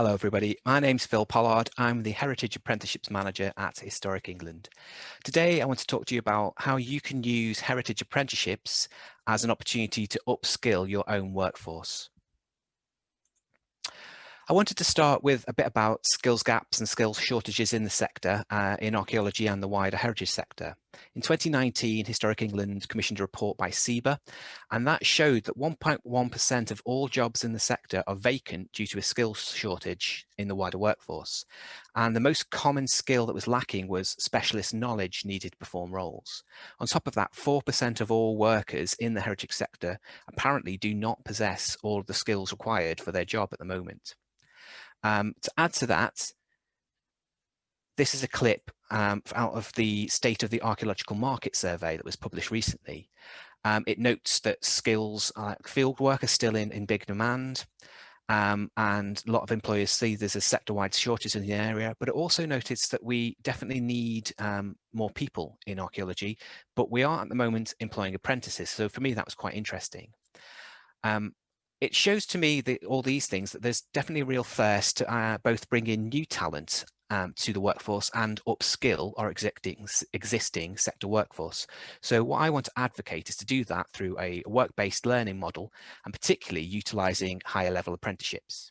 Hello everybody, my name's Phil Pollard. I'm the Heritage Apprenticeships Manager at Historic England. Today I want to talk to you about how you can use Heritage Apprenticeships as an opportunity to upskill your own workforce. I wanted to start with a bit about skills gaps and skills shortages in the sector, uh, in archaeology and the wider heritage sector. In 2019, Historic England commissioned a report by CIBA, and that showed that 1.1% of all jobs in the sector are vacant due to a skills shortage in the wider workforce. And the most common skill that was lacking was specialist knowledge needed to perform roles. On top of that, 4% of all workers in the heritage sector apparently do not possess all of the skills required for their job at the moment. Um, to add to that, this is a clip um, out of the State of the Archaeological Market Survey that was published recently. Um, it notes that skills, uh, field work are still in, in big demand, um, and a lot of employers see there's a sector-wide shortage in the area, but it also noticed that we definitely need um, more people in archaeology, but we are at the moment employing apprentices. So for me, that was quite interesting. Um, it shows to me that all these things that there's definitely a real thirst to uh, both bring in new talent um, to the workforce and upskill our existing, existing sector workforce. So what I want to advocate is to do that through a work-based learning model and particularly utilising higher level apprenticeships.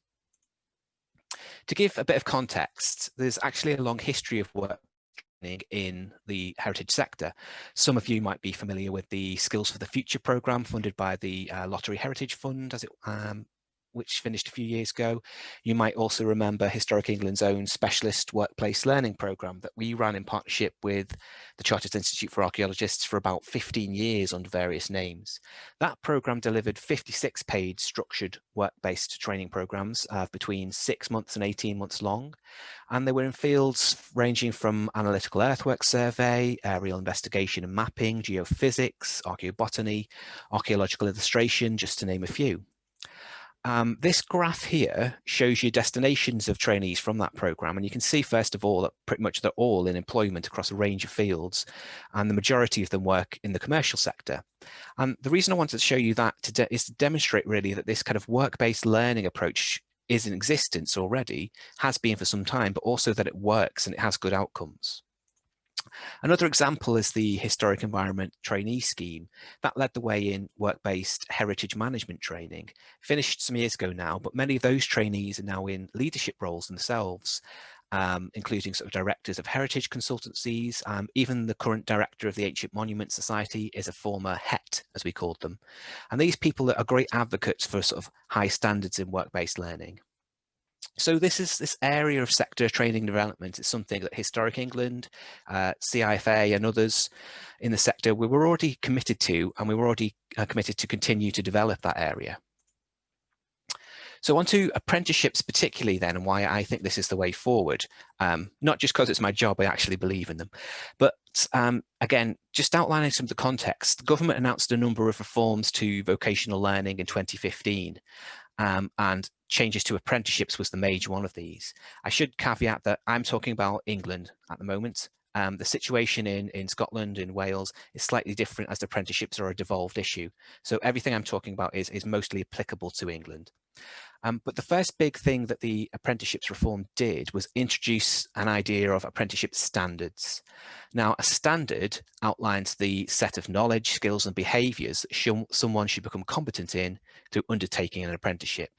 To give a bit of context, there's actually a long history of work in the heritage sector. Some of you might be familiar with the Skills for the Future programme funded by the uh, Lottery Heritage Fund as it um, which finished a few years ago. You might also remember Historic England's own specialist workplace learning programme that we ran in partnership with the Chartered Institute for Archaeologists for about 15 years under various names. That programme delivered 56 paid structured work-based training programmes uh, between six months and 18 months long. And they were in fields ranging from analytical earthwork survey, aerial investigation and mapping, geophysics, archaeobotany, archaeological illustration, just to name a few. Um, this graph here shows you destinations of trainees from that program. And you can see, first of all, that pretty much they're all in employment across a range of fields. And the majority of them work in the commercial sector. And the reason I wanted to show you that to is to demonstrate really that this kind of work-based learning approach is in existence already, has been for some time, but also that it works and it has good outcomes. Another example is the Historic Environment Trainee Scheme. That led the way in work-based heritage management training. Finished some years ago now, but many of those trainees are now in leadership roles themselves, um, including sort of directors of heritage consultancies. Um, even the current director of the Ancient Monument Society is a former HET, as we called them. And these people are great advocates for sort of high standards in work-based learning. So this is this area of sector training development is something that Historic England, uh, CIFA and others in the sector, we were already committed to and we were already uh, committed to continue to develop that area. So on to apprenticeships particularly then and why I think this is the way forward. Um, not just because it's my job, I actually believe in them. But um, again, just outlining some of the context, the government announced a number of reforms to vocational learning in 2015 um, and changes to apprenticeships was the major one of these. I should caveat that I'm talking about England at the moment. Um, the situation in, in Scotland, in Wales, is slightly different as apprenticeships are a devolved issue. So everything I'm talking about is, is mostly applicable to England. Um, but the first big thing that the apprenticeships reform did was introduce an idea of apprenticeship standards. Now, a standard outlines the set of knowledge, skills and behaviours that someone should become competent in through undertaking an apprenticeship.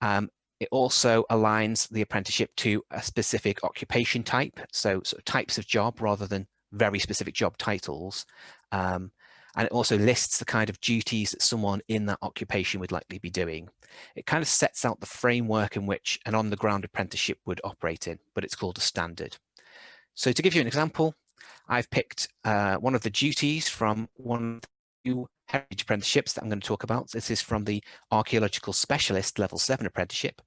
Um, it also aligns the apprenticeship to a specific occupation type, so sort of types of job rather than very specific job titles. Um, and it also lists the kind of duties that someone in that occupation would likely be doing. It kind of sets out the framework in which an on-the-ground apprenticeship would operate in, but it's called a standard. So to give you an example, I've picked uh, one of the duties from one new heritage apprenticeships that I'm going to talk about. This is from the Archaeological Specialist Level 7 apprenticeship.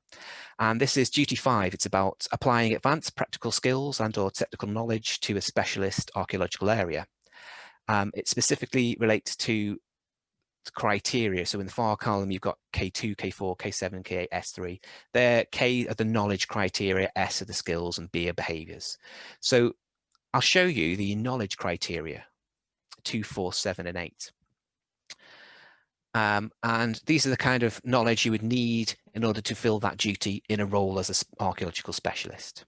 And this is duty five. It's about applying advanced practical skills and or technical knowledge to a specialist archaeological area. Um, it specifically relates to criteria. So in the far column, you've got K2, K4, K7, K8, S3. They're K are the knowledge criteria, S are the skills, and B are behaviors. So I'll show you the knowledge criteria, two, four, seven, and eight. Um, and these are the kind of knowledge you would need in order to fill that duty in a role as an archaeological specialist.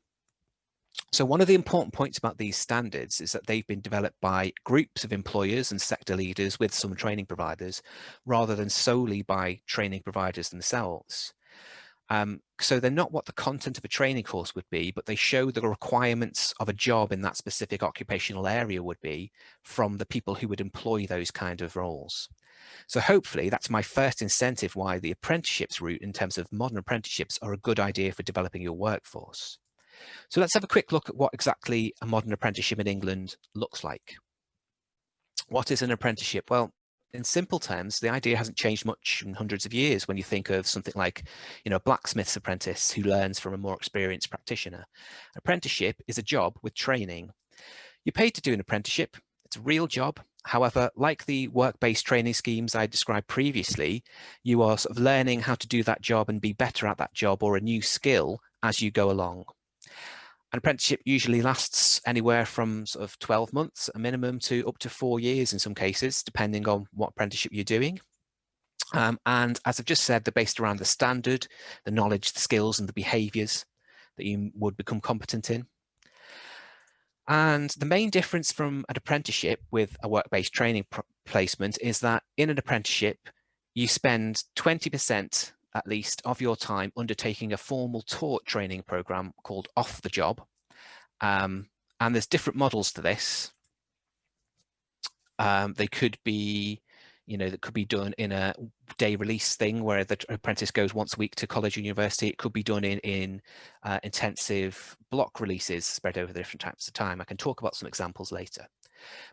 So one of the important points about these standards is that they've been developed by groups of employers and sector leaders with some training providers, rather than solely by training providers themselves. Um, so they're not what the content of a training course would be, but they show the requirements of a job in that specific occupational area would be from the people who would employ those kind of roles. So hopefully that's my first incentive why the apprenticeships route in terms of modern apprenticeships are a good idea for developing your workforce. So let's have a quick look at what exactly a modern apprenticeship in England looks like. What is an apprenticeship? Well, in simple terms, the idea hasn't changed much in hundreds of years when you think of something like, you know, a blacksmith's apprentice who learns from a more experienced practitioner. Apprenticeship is a job with training. You're paid to do an apprenticeship. It's a real job. However, like the work-based training schemes I described previously, you are sort of learning how to do that job and be better at that job or a new skill as you go along. An apprenticeship usually lasts anywhere from sort of 12 months, a minimum, to up to four years in some cases, depending on what apprenticeship you're doing. Um, and as I've just said, they're based around the standard, the knowledge, the skills and the behaviours that you would become competent in. And the main difference from an apprenticeship with a work-based training placement is that in an apprenticeship, you spend 20% at least of your time undertaking a formal taught training program called off the job. Um, and there's different models to this. Um, they could be, you know, that could be done in a day release thing where the apprentice goes once a week to college or university. It could be done in, in uh, intensive block releases spread over the different types of time. I can talk about some examples later.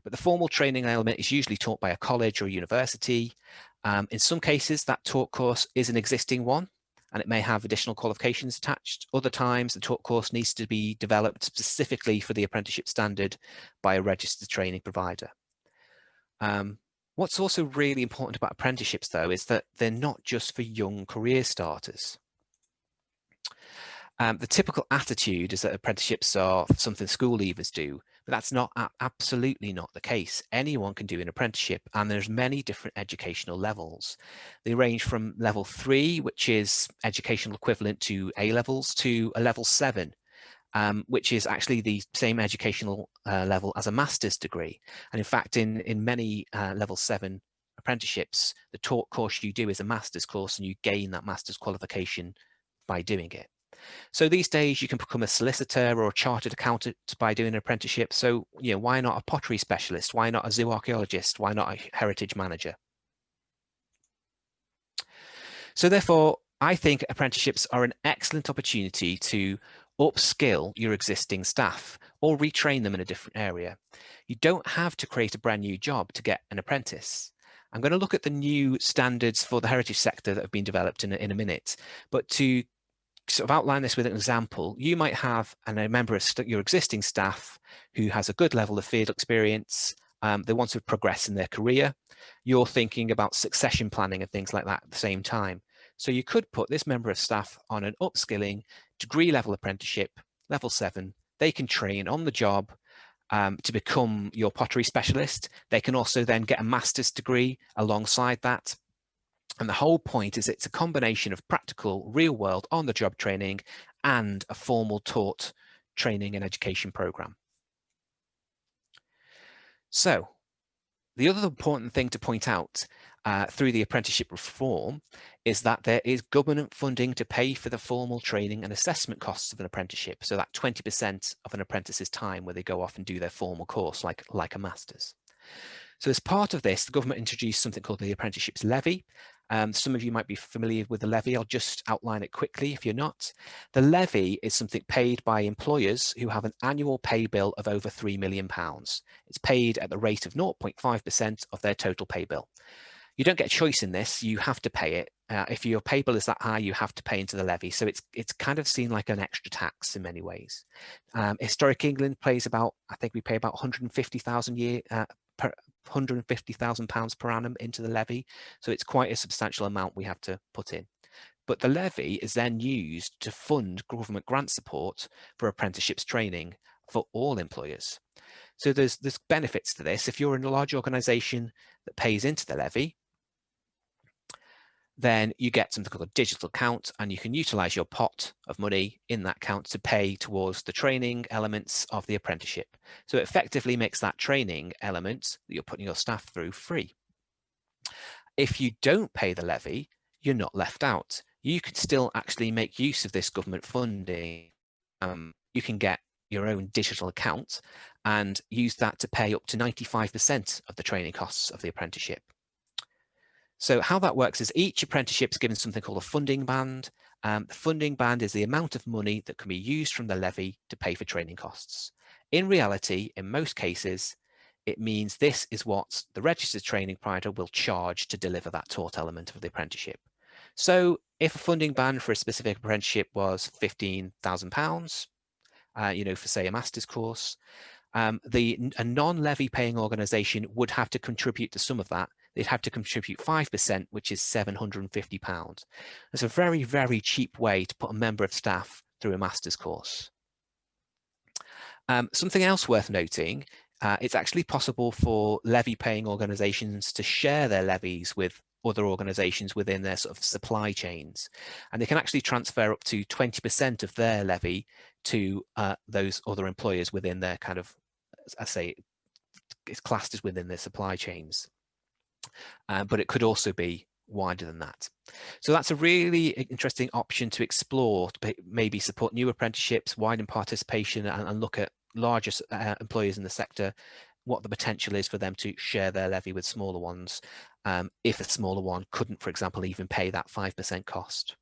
But the formal training element is usually taught by a college or a university. Um, in some cases, that taught course is an existing one and it may have additional qualifications attached. Other times, the taught course needs to be developed specifically for the apprenticeship standard by a registered training provider. Um, what's also really important about apprenticeships, though, is that they're not just for young career starters. Um, the typical attitude is that apprenticeships are something school leavers do, that's not absolutely not the case. Anyone can do an apprenticeship and there's many different educational levels. They range from level three, which is educational equivalent to A levels, to a level seven, um, which is actually the same educational uh, level as a master's degree. And in fact, in, in many uh, level seven apprenticeships, the taught course you do is a master's course and you gain that master's qualification by doing it. So these days you can become a solicitor or a chartered accountant by doing an apprenticeship. So, you know, why not a pottery specialist? Why not a zoo archaeologist? Why not a heritage manager? So therefore, I think apprenticeships are an excellent opportunity to upskill your existing staff or retrain them in a different area. You don't have to create a brand new job to get an apprentice. I'm going to look at the new standards for the heritage sector that have been developed in a, in a minute, but to sort of outline this with an example, you might have a member of your existing staff who has a good level of field experience. Um, they want to progress in their career. You're thinking about succession planning and things like that at the same time. So you could put this member of staff on an upskilling degree level apprenticeship, level seven. They can train on the job um, to become your pottery specialist. They can also then get a master's degree alongside that and the whole point is it's a combination of practical, real world, on the job training and a formal taught training and education program. So the other important thing to point out uh, through the apprenticeship reform is that there is government funding to pay for the formal training and assessment costs of an apprenticeship. So that 20% of an apprentice's time where they go off and do their formal course like, like a master's. So as part of this, the government introduced something called the Apprenticeships Levy. Um, some of you might be familiar with the levy. I'll just outline it quickly if you're not. The levy is something paid by employers who have an annual pay bill of over £3 million. It's paid at the rate of 0.5% of their total pay bill. You don't get a choice in this, you have to pay it. Uh, if your pay bill is that high, you have to pay into the levy. So it's it's kind of seen like an extra tax in many ways. Um, Historic England pays about, I think we pay about 150,000 year uh, per, £150,000 per annum into the levy. So it's quite a substantial amount we have to put in. But the levy is then used to fund government grant support for apprenticeships training for all employers. So there's, there's benefits to this. If you're in a large organisation that pays into the levy, then you get something called a digital account and you can utilize your pot of money in that account to pay towards the training elements of the apprenticeship. So it effectively makes that training element that you're putting your staff through free. If you don't pay the levy, you're not left out. You could still actually make use of this government funding. Um, you can get your own digital account and use that to pay up to 95% of the training costs of the apprenticeship. So how that works is each apprenticeship is given something called a funding band. Um, the funding band is the amount of money that can be used from the levy to pay for training costs. In reality, in most cases, it means this is what the registered training provider will charge to deliver that taught element of the apprenticeship. So if a funding band for a specific apprenticeship was £15,000, uh, you know, for say a master's course, um, the a non-levy paying organisation would have to contribute to some of that they'd have to contribute 5%, which is £750. It's a very, very cheap way to put a member of staff through a master's course. Um, something else worth noting, uh, it's actually possible for levy paying organisations to share their levies with other organisations within their sort of supply chains. And they can actually transfer up to 20% of their levy to uh, those other employers within their kind of, I say, it's classed as within their supply chains uh, but it could also be wider than that. So that's a really interesting option to explore, to maybe support new apprenticeships, widen participation and, and look at larger uh, employers in the sector, what the potential is for them to share their levy with smaller ones, um, if a smaller one couldn't, for example, even pay that 5% cost.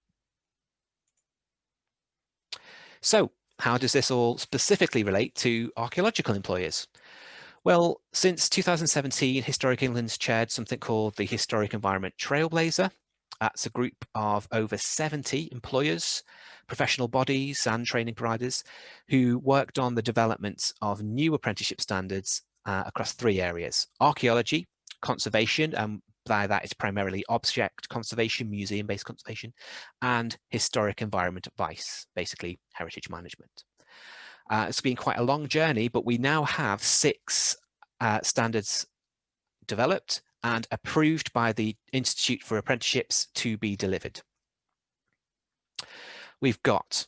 So how does this all specifically relate to archaeological employers? Well, since 2017, Historic England's chaired something called the Historic Environment Trailblazer. That's a group of over 70 employers, professional bodies and training providers who worked on the development of new apprenticeship standards uh, across three areas, archaeology, conservation, and by that it's primarily object conservation, museum-based conservation, and historic environment advice, basically heritage management. Uh, it's been quite a long journey, but we now have six uh, standards developed and approved by the Institute for Apprenticeships to be delivered. We've got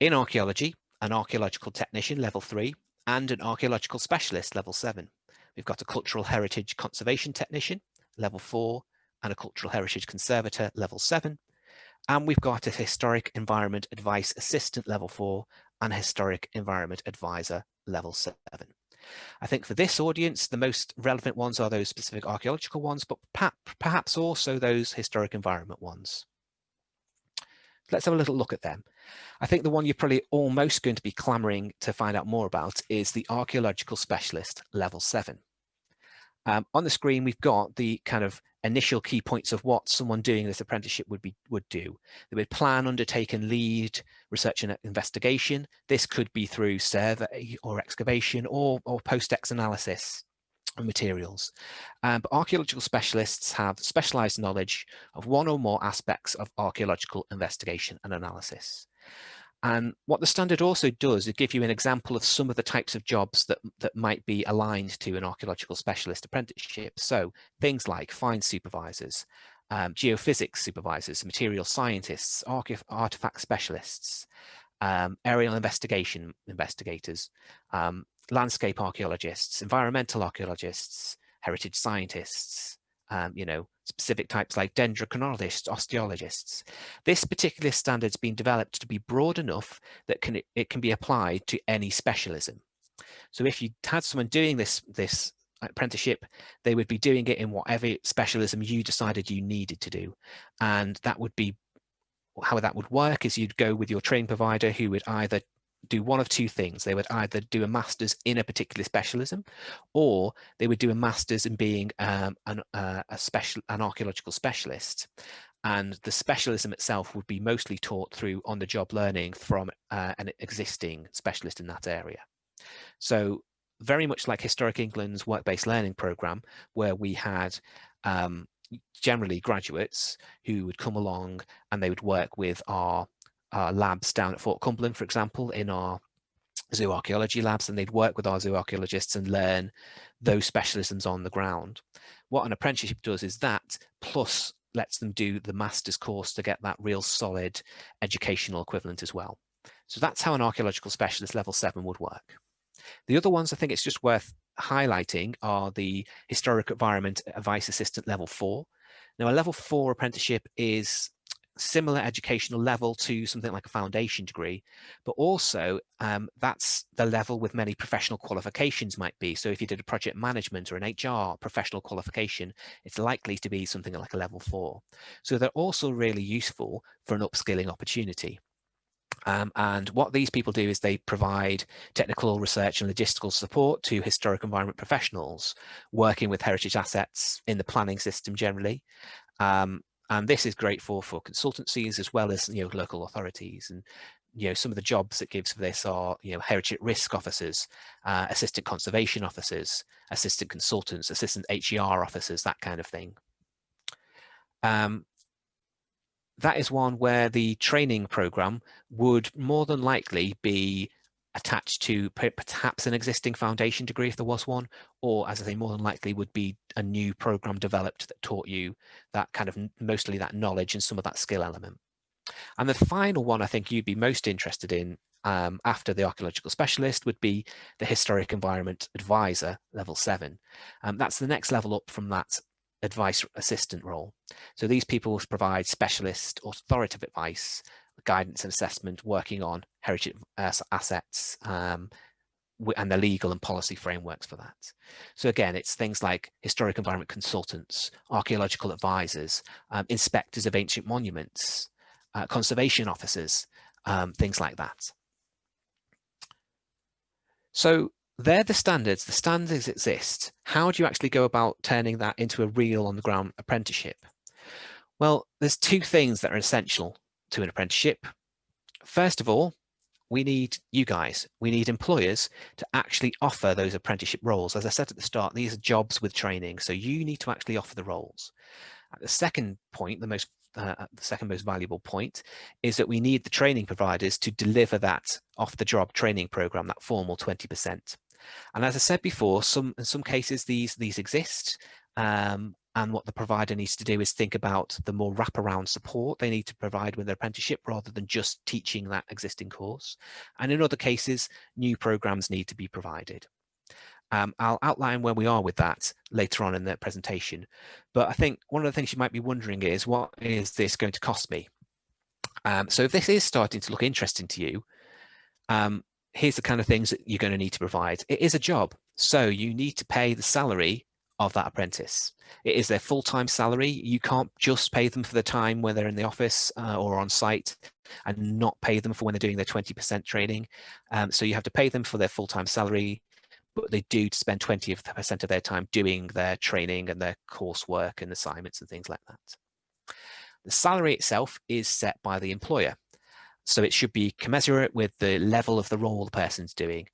in archaeology, an archaeological technician level three and an archaeological specialist level seven. We've got a cultural heritage conservation technician level four and a cultural heritage conservator level seven. And we've got a historic environment advice assistant level four and historic environment advisor level seven. I think for this audience, the most relevant ones are those specific archaeological ones, but perhaps also those historic environment ones. Let's have a little look at them. I think the one you're probably almost going to be clamoring to find out more about is the archaeological specialist level seven. Um, on the screen, we've got the kind of initial key points of what someone doing this apprenticeship would be would do. They would plan, undertake and lead research and investigation. This could be through survey or excavation or, or post-ex analysis of materials. Um, but archaeological specialists have specialized knowledge of one or more aspects of archaeological investigation and analysis. And what the standard also does is give you an example of some of the types of jobs that, that might be aligned to an archaeological specialist apprenticeship. So things like find supervisors, um, geophysics supervisors, material scientists, artifact specialists, um, aerial investigation investigators, um, landscape archaeologists, environmental archaeologists, heritage scientists, um, you know, specific types like dendrochronologists, osteologists. This particular standard's been developed to be broad enough that can it can be applied to any specialism. So if you had someone doing this, this apprenticeship, they would be doing it in whatever specialism you decided you needed to do. And that would be how that would work is you'd go with your training provider who would either do one of two things. They would either do a master's in a particular specialism, or they would do a master's in being um, an, uh, a special, an archaeological specialist. And the specialism itself would be mostly taught through on-the-job learning from uh, an existing specialist in that area. So very much like Historic England's work-based learning program, where we had um, generally graduates who would come along and they would work with our our labs down at Fort Cumberland, for example, in our zoo archaeology labs, and they'd work with our zoo archaeologists and learn those specialisms on the ground. What an apprenticeship does is that, plus lets them do the master's course to get that real solid educational equivalent as well. So that's how an archaeological specialist level seven would work. The other ones I think it's just worth highlighting are the historic environment advice assistant level four. Now a level four apprenticeship is similar educational level to something like a foundation degree, but also um, that's the level with many professional qualifications might be. So if you did a project management or an HR professional qualification, it's likely to be something like a level four. So they're also really useful for an upskilling opportunity. Um, and what these people do is they provide technical research and logistical support to historic environment professionals working with heritage assets in the planning system generally. Um, and this is great for for consultancies as well as you know local authorities and you know some of the jobs it gives for this are you know heritage risk officers uh, assistant conservation officers assistant consultants assistant HER officers that kind of thing. Um, that is one where the training program would more than likely be attached to perhaps an existing foundation degree if there was one, or as I say, more than likely would be a new program developed that taught you that kind of mostly that knowledge and some of that skill element. And the final one I think you'd be most interested in um, after the archaeological specialist would be the historic environment advisor level seven. Um, that's the next level up from that advice assistant role. So these people provide specialist authoritative advice guidance and assessment working on heritage assets um, and the legal and policy frameworks for that. So again, it's things like historic environment consultants, archaeological advisors, um, inspectors of ancient monuments, uh, conservation officers, um, things like that. So they're the standards, the standards exist. How do you actually go about turning that into a real on the ground apprenticeship? Well, there's two things that are essential to an apprenticeship. First of all, we need you guys, we need employers to actually offer those apprenticeship roles. As I said at the start, these are jobs with training, so you need to actually offer the roles. At the second point, the most uh, the second most valuable point is that we need the training providers to deliver that off the job training program, that formal 20%. And as I said before, some in some cases these these exist um, and what the provider needs to do is think about the more wraparound support they need to provide with their apprenticeship rather than just teaching that existing course. And in other cases, new programs need to be provided. Um, I'll outline where we are with that later on in the presentation. But I think one of the things you might be wondering is, what is this going to cost me? Um, so if this is starting to look interesting to you, um, here's the kind of things that you're going to need to provide. It is a job. So you need to pay the salary of that apprentice. It is their full-time salary. You can't just pay them for the time when they're in the office uh, or on site and not pay them for when they're doing their 20% training. Um, so you have to pay them for their full-time salary, but they do spend 20% of their time doing their training and their coursework and assignments and things like that. The salary itself is set by the employer. So it should be commensurate with the level of the role the person's doing.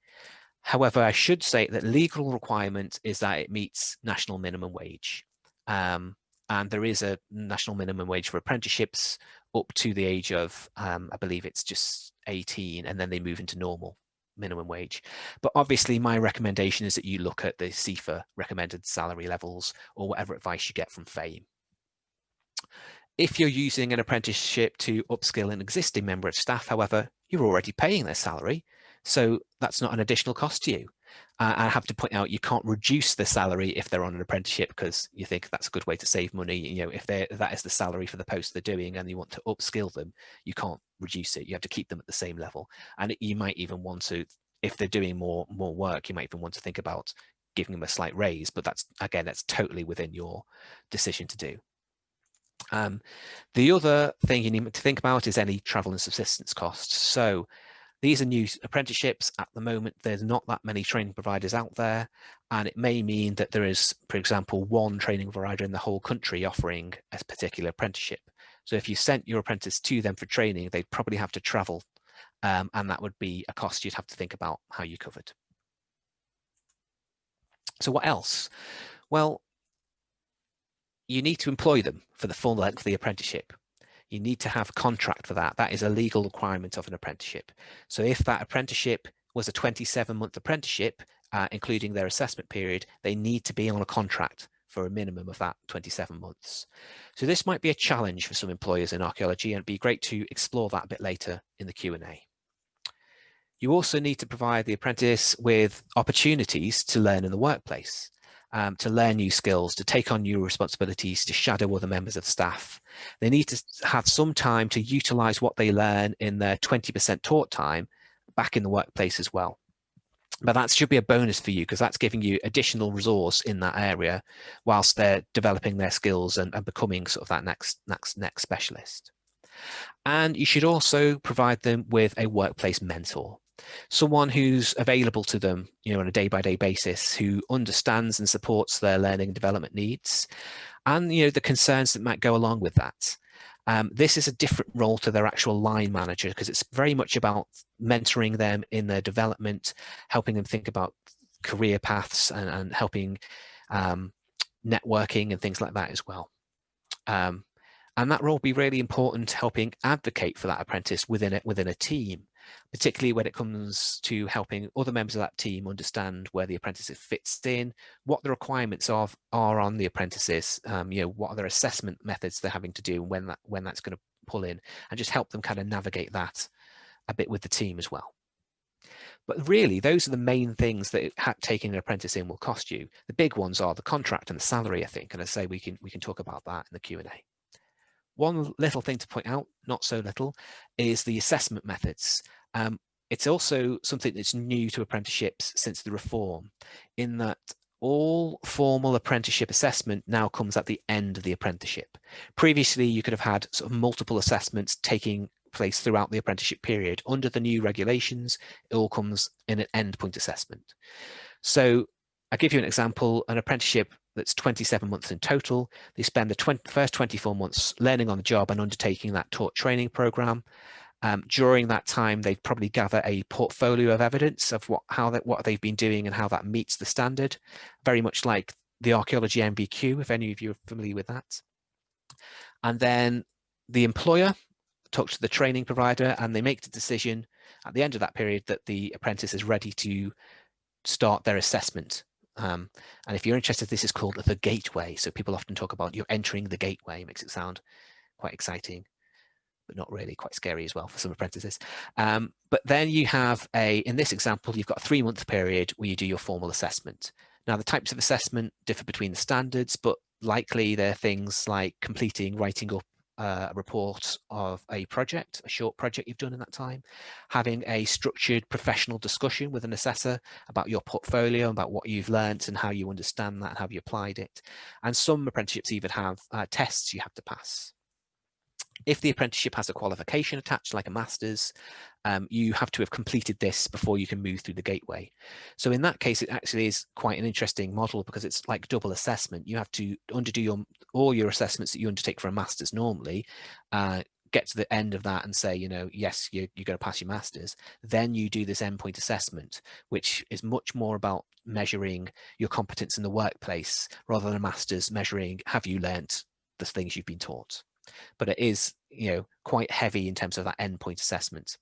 However, I should say that legal requirement is that it meets national minimum wage. Um, and there is a national minimum wage for apprenticeships up to the age of, um, I believe it's just 18, and then they move into normal minimum wage. But obviously my recommendation is that you look at the CIFA recommended salary levels or whatever advice you get from FAME. If you're using an apprenticeship to upskill an existing member of staff, however, you're already paying their salary. So that's not an additional cost to you. Uh, I have to point out you can't reduce the salary if they're on an apprenticeship because you think that's a good way to save money. You know, if they that is the salary for the post they're doing and you want to upskill them, you can't reduce it. You have to keep them at the same level. And you might even want to, if they're doing more more work, you might even want to think about giving them a slight raise. But that's again, that's totally within your decision to do. Um, the other thing you need to think about is any travel and subsistence costs. So these are new apprenticeships at the moment. There's not that many training providers out there, and it may mean that there is, for example, one training provider in the whole country offering a particular apprenticeship. So if you sent your apprentice to them for training, they'd probably have to travel, um, and that would be a cost you'd have to think about how you covered. So what else? Well, you need to employ them for the full length of the apprenticeship you need to have a contract for that. That is a legal requirement of an apprenticeship. So if that apprenticeship was a 27 month apprenticeship, uh, including their assessment period, they need to be on a contract for a minimum of that 27 months. So this might be a challenge for some employers in archaeology and it'd be great to explore that a bit later in the Q&A. You also need to provide the apprentice with opportunities to learn in the workplace, um, to learn new skills, to take on new responsibilities, to shadow other members of staff. They need to have some time to utilize what they learn in their 20% taught time back in the workplace as well. But that should be a bonus for you because that's giving you additional resource in that area whilst they're developing their skills and, and becoming sort of that next, next, next specialist. And you should also provide them with a workplace mentor someone who's available to them you know on a day-by-day -day basis who understands and supports their learning and development needs and you know the concerns that might go along with that. Um, this is a different role to their actual line manager because it's very much about mentoring them in their development helping them think about career paths and, and helping um, networking and things like that as well. Um, and that role will be really important helping advocate for that apprentice within it within a team particularly when it comes to helping other members of that team understand where the apprentice fits in, what the requirements of are on the apprentices, um, you know, what are their assessment methods they're having to do and when that when that's going to pull in, and just help them kind of navigate that a bit with the team as well. But really, those are the main things that taking an apprentice in will cost you. The big ones are the contract and the salary, I think. And I say we can we can talk about that in the Q&A. One little thing to point out, not so little, is the assessment methods. Um, it's also something that's new to apprenticeships since the reform in that all formal apprenticeship assessment now comes at the end of the apprenticeship. Previously, you could have had sort of multiple assessments taking place throughout the apprenticeship period. Under the new regulations, it all comes in an endpoint assessment. So I'll give you an example, an apprenticeship that's 27 months in total. They spend the 20, first 24 months learning on the job and undertaking that taught training program. Um, during that time, they'd probably gather a portfolio of evidence of what how that what they've been doing and how that meets the standard, very much like the archaeology NVQ, if any of you are familiar with that. And then the employer talks to the training provider and they make the decision at the end of that period that the apprentice is ready to start their assessment. Um, and if you're interested, this is called the gateway. So people often talk about you're entering the gateway, makes it sound quite exciting but not really quite scary as well for some apprentices. Um, but then you have a, in this example, you've got a three month period where you do your formal assessment. Now the types of assessment differ between the standards, but likely they're things like completing, writing up uh, a report of a project, a short project you've done in that time, having a structured professional discussion with an assessor about your portfolio, about what you've learnt and how you understand that and how you applied it. And some apprenticeships even have uh, tests you have to pass. If the apprenticeship has a qualification attached, like a master's, um, you have to have completed this before you can move through the gateway. So in that case, it actually is quite an interesting model because it's like double assessment. You have to underdo your all your assessments that you undertake for a master's normally, uh, get to the end of that and say, you know, yes, you, you're going to pass your master's. Then you do this endpoint assessment, which is much more about measuring your competence in the workplace rather than a master's measuring have you learnt the things you've been taught but it is you know quite heavy in terms of that endpoint assessment.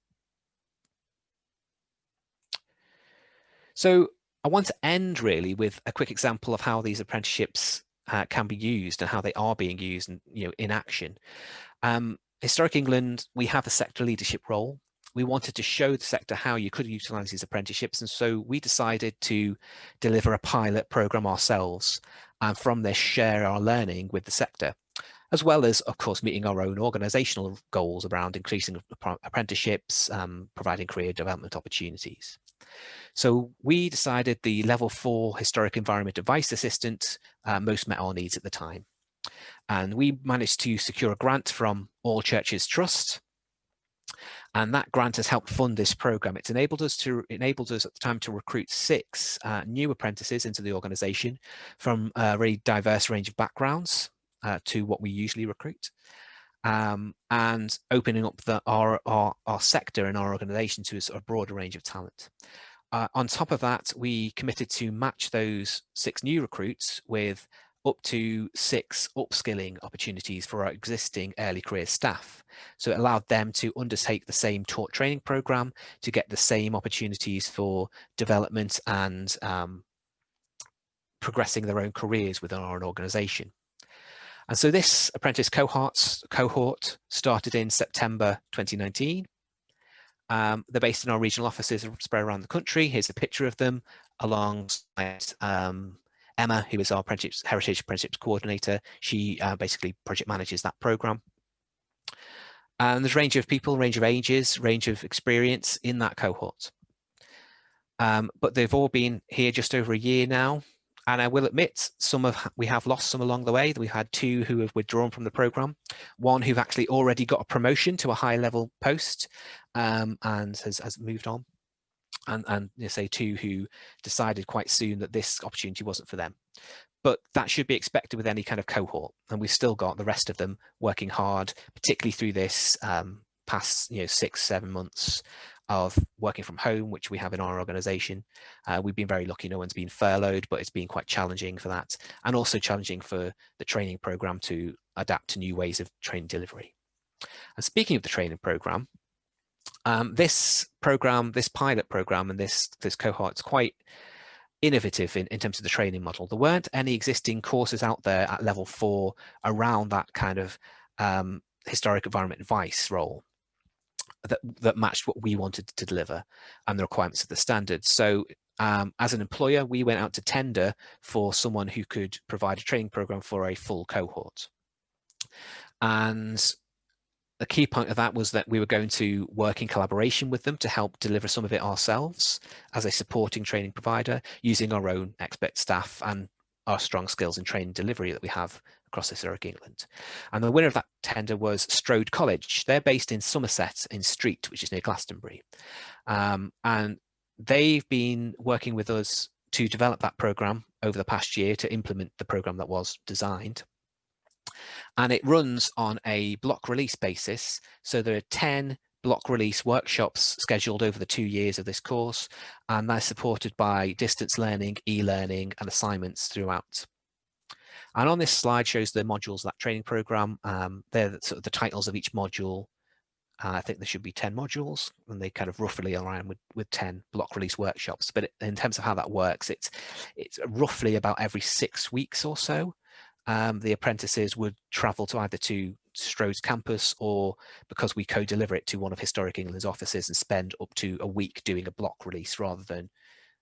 So I want to end really with a quick example of how these apprenticeships uh, can be used and how they are being used and you know in action. Um, Historic England, we have a sector leadership role. We wanted to show the sector how you could utilize these apprenticeships. And so we decided to deliver a pilot program ourselves and from this share our learning with the sector as well as, of course, meeting our own organisational goals around increasing apprenticeships, um, providing career development opportunities. So we decided the level four historic environment advice assistant uh, most met our needs at the time. And we managed to secure a grant from All Churches Trust. And that grant has helped fund this program. It's enabled us to enabled us at the time to recruit six uh, new apprentices into the organization from a very diverse range of backgrounds uh, to what we usually recruit um, and opening up the, our, our, our sector and our organization to a, sort of broader range of talent. Uh, on top of that, we committed to match those six new recruits with up to six upskilling opportunities for our existing early career staff. So it allowed them to undertake the same taught training program to get the same opportunities for development and um, progressing their own careers within our organisation. And so this apprentice cohorts, cohort started in September 2019. Um, they're based in our regional offices spread around the country. Here's a picture of them alongside um, Emma, who is our apprenticeship, Heritage Apprenticeships Coordinator. She uh, basically project manages that program. And there's a range of people, range of ages, range of experience in that cohort. Um, but they've all been here just over a year now. And I will admit, some of we have lost some along the way. We've had two who have withdrawn from the program, one who've actually already got a promotion to a high level post um, and has, has moved on. And, and you know, say two who decided quite soon that this opportunity wasn't for them. But that should be expected with any kind of cohort. And we've still got the rest of them working hard, particularly through this um, past you know six seven months of working from home, which we have in our organization. Uh, we've been very lucky, no one's been furloughed, but it's been quite challenging for that. And also challenging for the training program to adapt to new ways of training delivery. And speaking of the training program, um, this program, this pilot program and this, this cohort is quite innovative in, in terms of the training model. There weren't any existing courses out there at level four around that kind of um, historic environment advice role that, that matched what we wanted to deliver and the requirements of the standards. So um, as an employer, we went out to tender for someone who could provide a training program for a full cohort. And the key point of that was that we were going to work in collaboration with them to help deliver some of it ourselves as a supporting training provider using our own expert staff and our strong skills in training delivery that we have across the historic England. And the winner of that tender was Strode College. They're based in Somerset in Street, which is near Glastonbury. Um, and they've been working with us to develop that program over the past year to implement the program that was designed. And it runs on a block release basis. So there are 10 block release workshops scheduled over the two years of this course, and they're supported by distance learning, e-learning and assignments throughout. And on this slide shows the modules that training program. Um, they're the, sort of the titles of each module. Uh, I think there should be 10 modules and they kind of roughly align with, with 10 block release workshops. But in terms of how that works, it's, it's roughly about every six weeks or so. Um, the apprentices would travel to either to Strode's campus or because we co-deliver it to one of Historic England's offices and spend up to a week doing a block release rather than,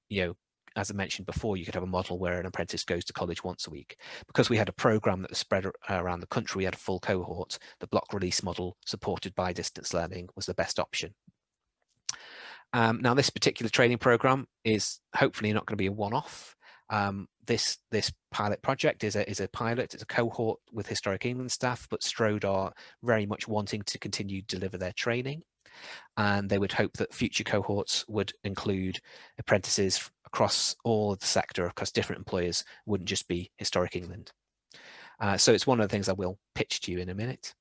you know, as I mentioned before, you could have a model where an apprentice goes to college once a week. Because we had a program that was spread around the country, we had a full cohort, the block release model supported by distance learning was the best option. Um, now, this particular training program is hopefully not going to be a one-off. Um, this this pilot project is a is a pilot. It's a cohort with Historic England staff, but Strode are very much wanting to continue to deliver their training, and they would hope that future cohorts would include apprentices across all of the sector, across different employers, wouldn't just be Historic England. Uh, so it's one of the things I will pitch to you in a minute.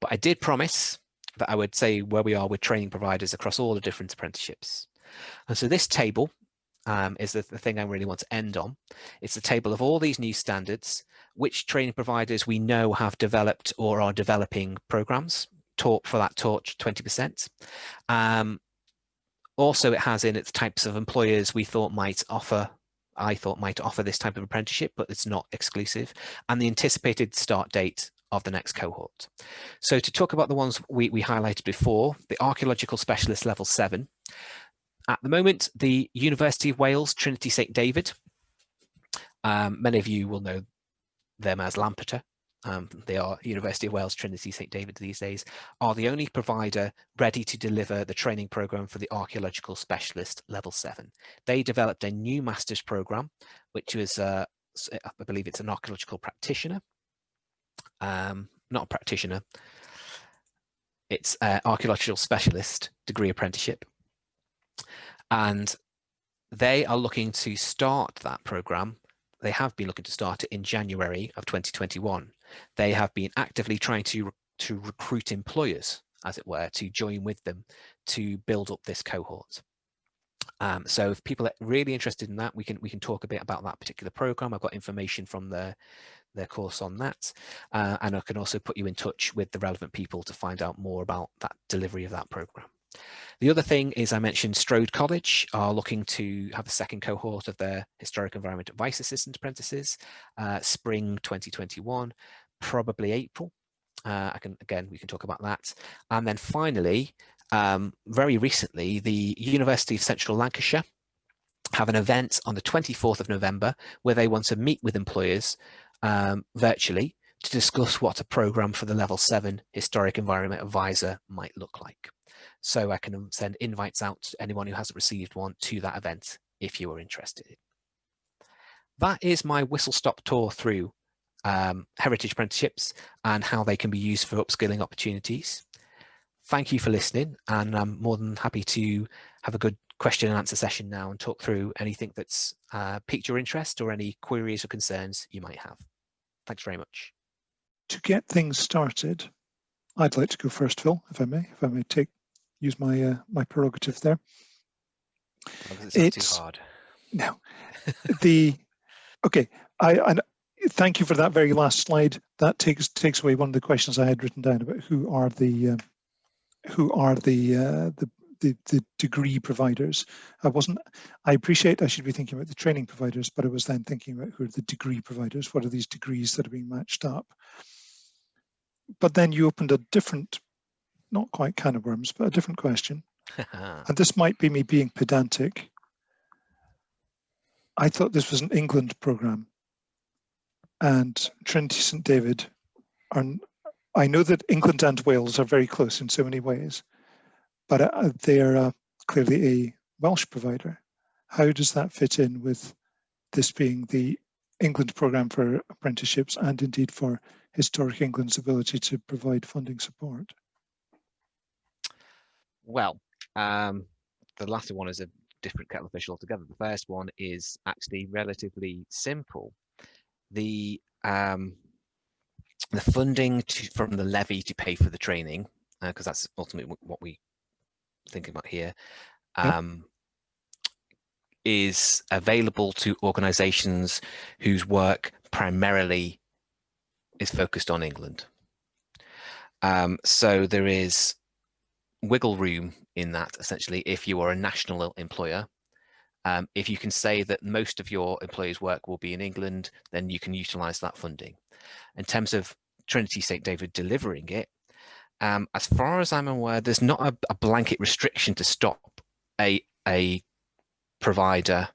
But I did promise that I would say where we are with training providers across all the different apprenticeships. And so this table um, is the, the, thing I really want to end on. It's the table of all these new standards, which training providers we know have developed or are developing programs, taught for that torch 20%. Um, also, it has in its types of employers we thought might offer I thought might offer this type of apprenticeship, but it's not exclusive, and the anticipated start date of the next cohort. So to talk about the ones we, we highlighted before, the Archaeological Specialist Level 7. At the moment, the University of Wales Trinity St David, um, many of you will know them as Lampeter, um, they are University of Wales Trinity St David these days, are the only provider ready to deliver the training program for the archaeological specialist level seven. They developed a new master's program, which was, uh, I believe it's an archaeological practitioner, um, not a practitioner, it's an archaeological specialist degree apprenticeship. And they are looking to start that program they have been looking to start it in January of 2021. They have been actively trying to, to recruit employers, as it were, to join with them to build up this cohort. Um, so if people are really interested in that, we can we can talk a bit about that particular program. I've got information from their their course on that, uh, and I can also put you in touch with the relevant people to find out more about that delivery of that program. The other thing is I mentioned Strode College are looking to have a second cohort of their Historic Environment Advice Assistant Apprentices, uh, spring 2021, probably April. Uh, I can again, we can talk about that. And then finally, um, very recently, the University of Central Lancashire have an event on the 24th of November where they want to meet with employers um, virtually to discuss what a program for the level seven historic environment advisor might look like. So I can send invites out to anyone who hasn't received one to that event if you are interested. That is my whistle stop tour through um, heritage apprenticeships and how they can be used for upskilling opportunities. Thank you for listening and I'm more than happy to have a good question and answer session now and talk through anything that's uh, piqued your interest or any queries or concerns you might have. Thanks very much. To get things started, I'd like to go first, Phil, if I may, if I may take use my uh, my prerogative there. It's, it's hard. No, the okay. I, I thank you for that very last slide. That takes takes away one of the questions I had written down about who are the uh, who are the, uh, the the the degree providers. I wasn't. I appreciate I should be thinking about the training providers, but I was then thinking about who are the degree providers. What are these degrees that are being matched up? But then you opened a different, not quite can of worms, but a different question. and this might be me being pedantic. I thought this was an England program and Trinity St David are, I know that England and Wales are very close in so many ways, but uh, they are uh, clearly a Welsh provider. How does that fit in with this being the England programme for apprenticeships and indeed for Historic England's ability to provide funding support? Well, um, the latter one is a different kettle of fish altogether. The first one is actually relatively simple. The um, the funding to, from the levy to pay for the training, because uh, that's ultimately what we think about here, um, is available to organisations whose work primarily is focused on England. Um, so there is wiggle room in that essentially if you are a national employer um, if you can say that most of your employees work will be in England then you can utilize that funding in terms of Trinity St David delivering it um, as far as I'm aware there's not a, a blanket restriction to stop a a provider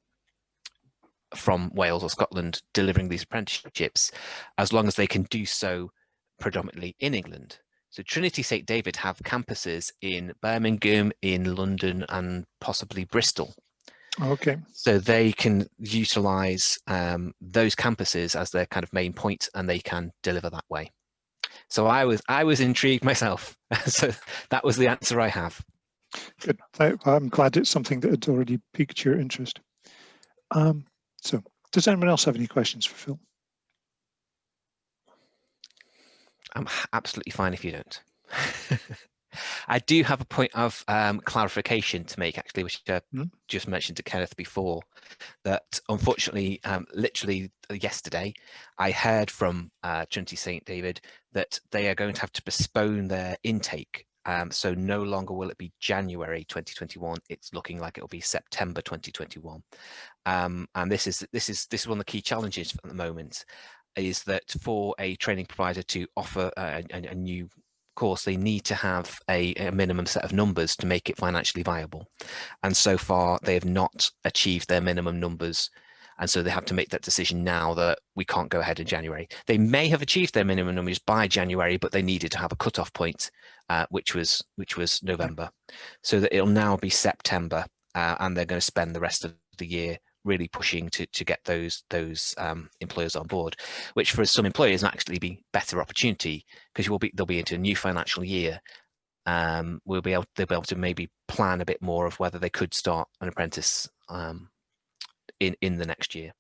from Wales or Scotland delivering these apprenticeships as long as they can do so predominantly in England. So Trinity St David have campuses in Birmingham, in London and possibly Bristol. Okay. So they can utilize um, those campuses as their kind of main point and they can deliver that way. So I was I was intrigued myself. so that was the answer I have. Good. I'm glad it's something that had already piqued your interest. Um, so does anyone else have any questions for Phil? I'm absolutely fine if you don't. I do have a point of um, clarification to make, actually, which I mm. just mentioned to Kenneth before, that unfortunately, um, literally yesterday, I heard from uh, Trinity St. David that they are going to have to postpone their intake. Um, so no longer will it be January 2021. It's looking like it'll be September 2021. Um, and this is this is this is one of the key challenges at the moment is that for a training provider to offer a, a, a new course, they need to have a, a, minimum set of numbers to make it financially viable. And so far, they have not achieved their minimum numbers. And so they have to make that decision now that we can't go ahead in January. They may have achieved their minimum numbers by January, but they needed to have a cutoff point, uh, which was which was November. So that it'll now be September, uh, and they're going to spend the rest of the year really pushing to to get those those um, employers on board, which for some employers might actually be better opportunity because you will be they'll be into a new financial year. Um, we'll be able they'll be able to maybe plan a bit more of whether they could start an apprentice um, in in the next year.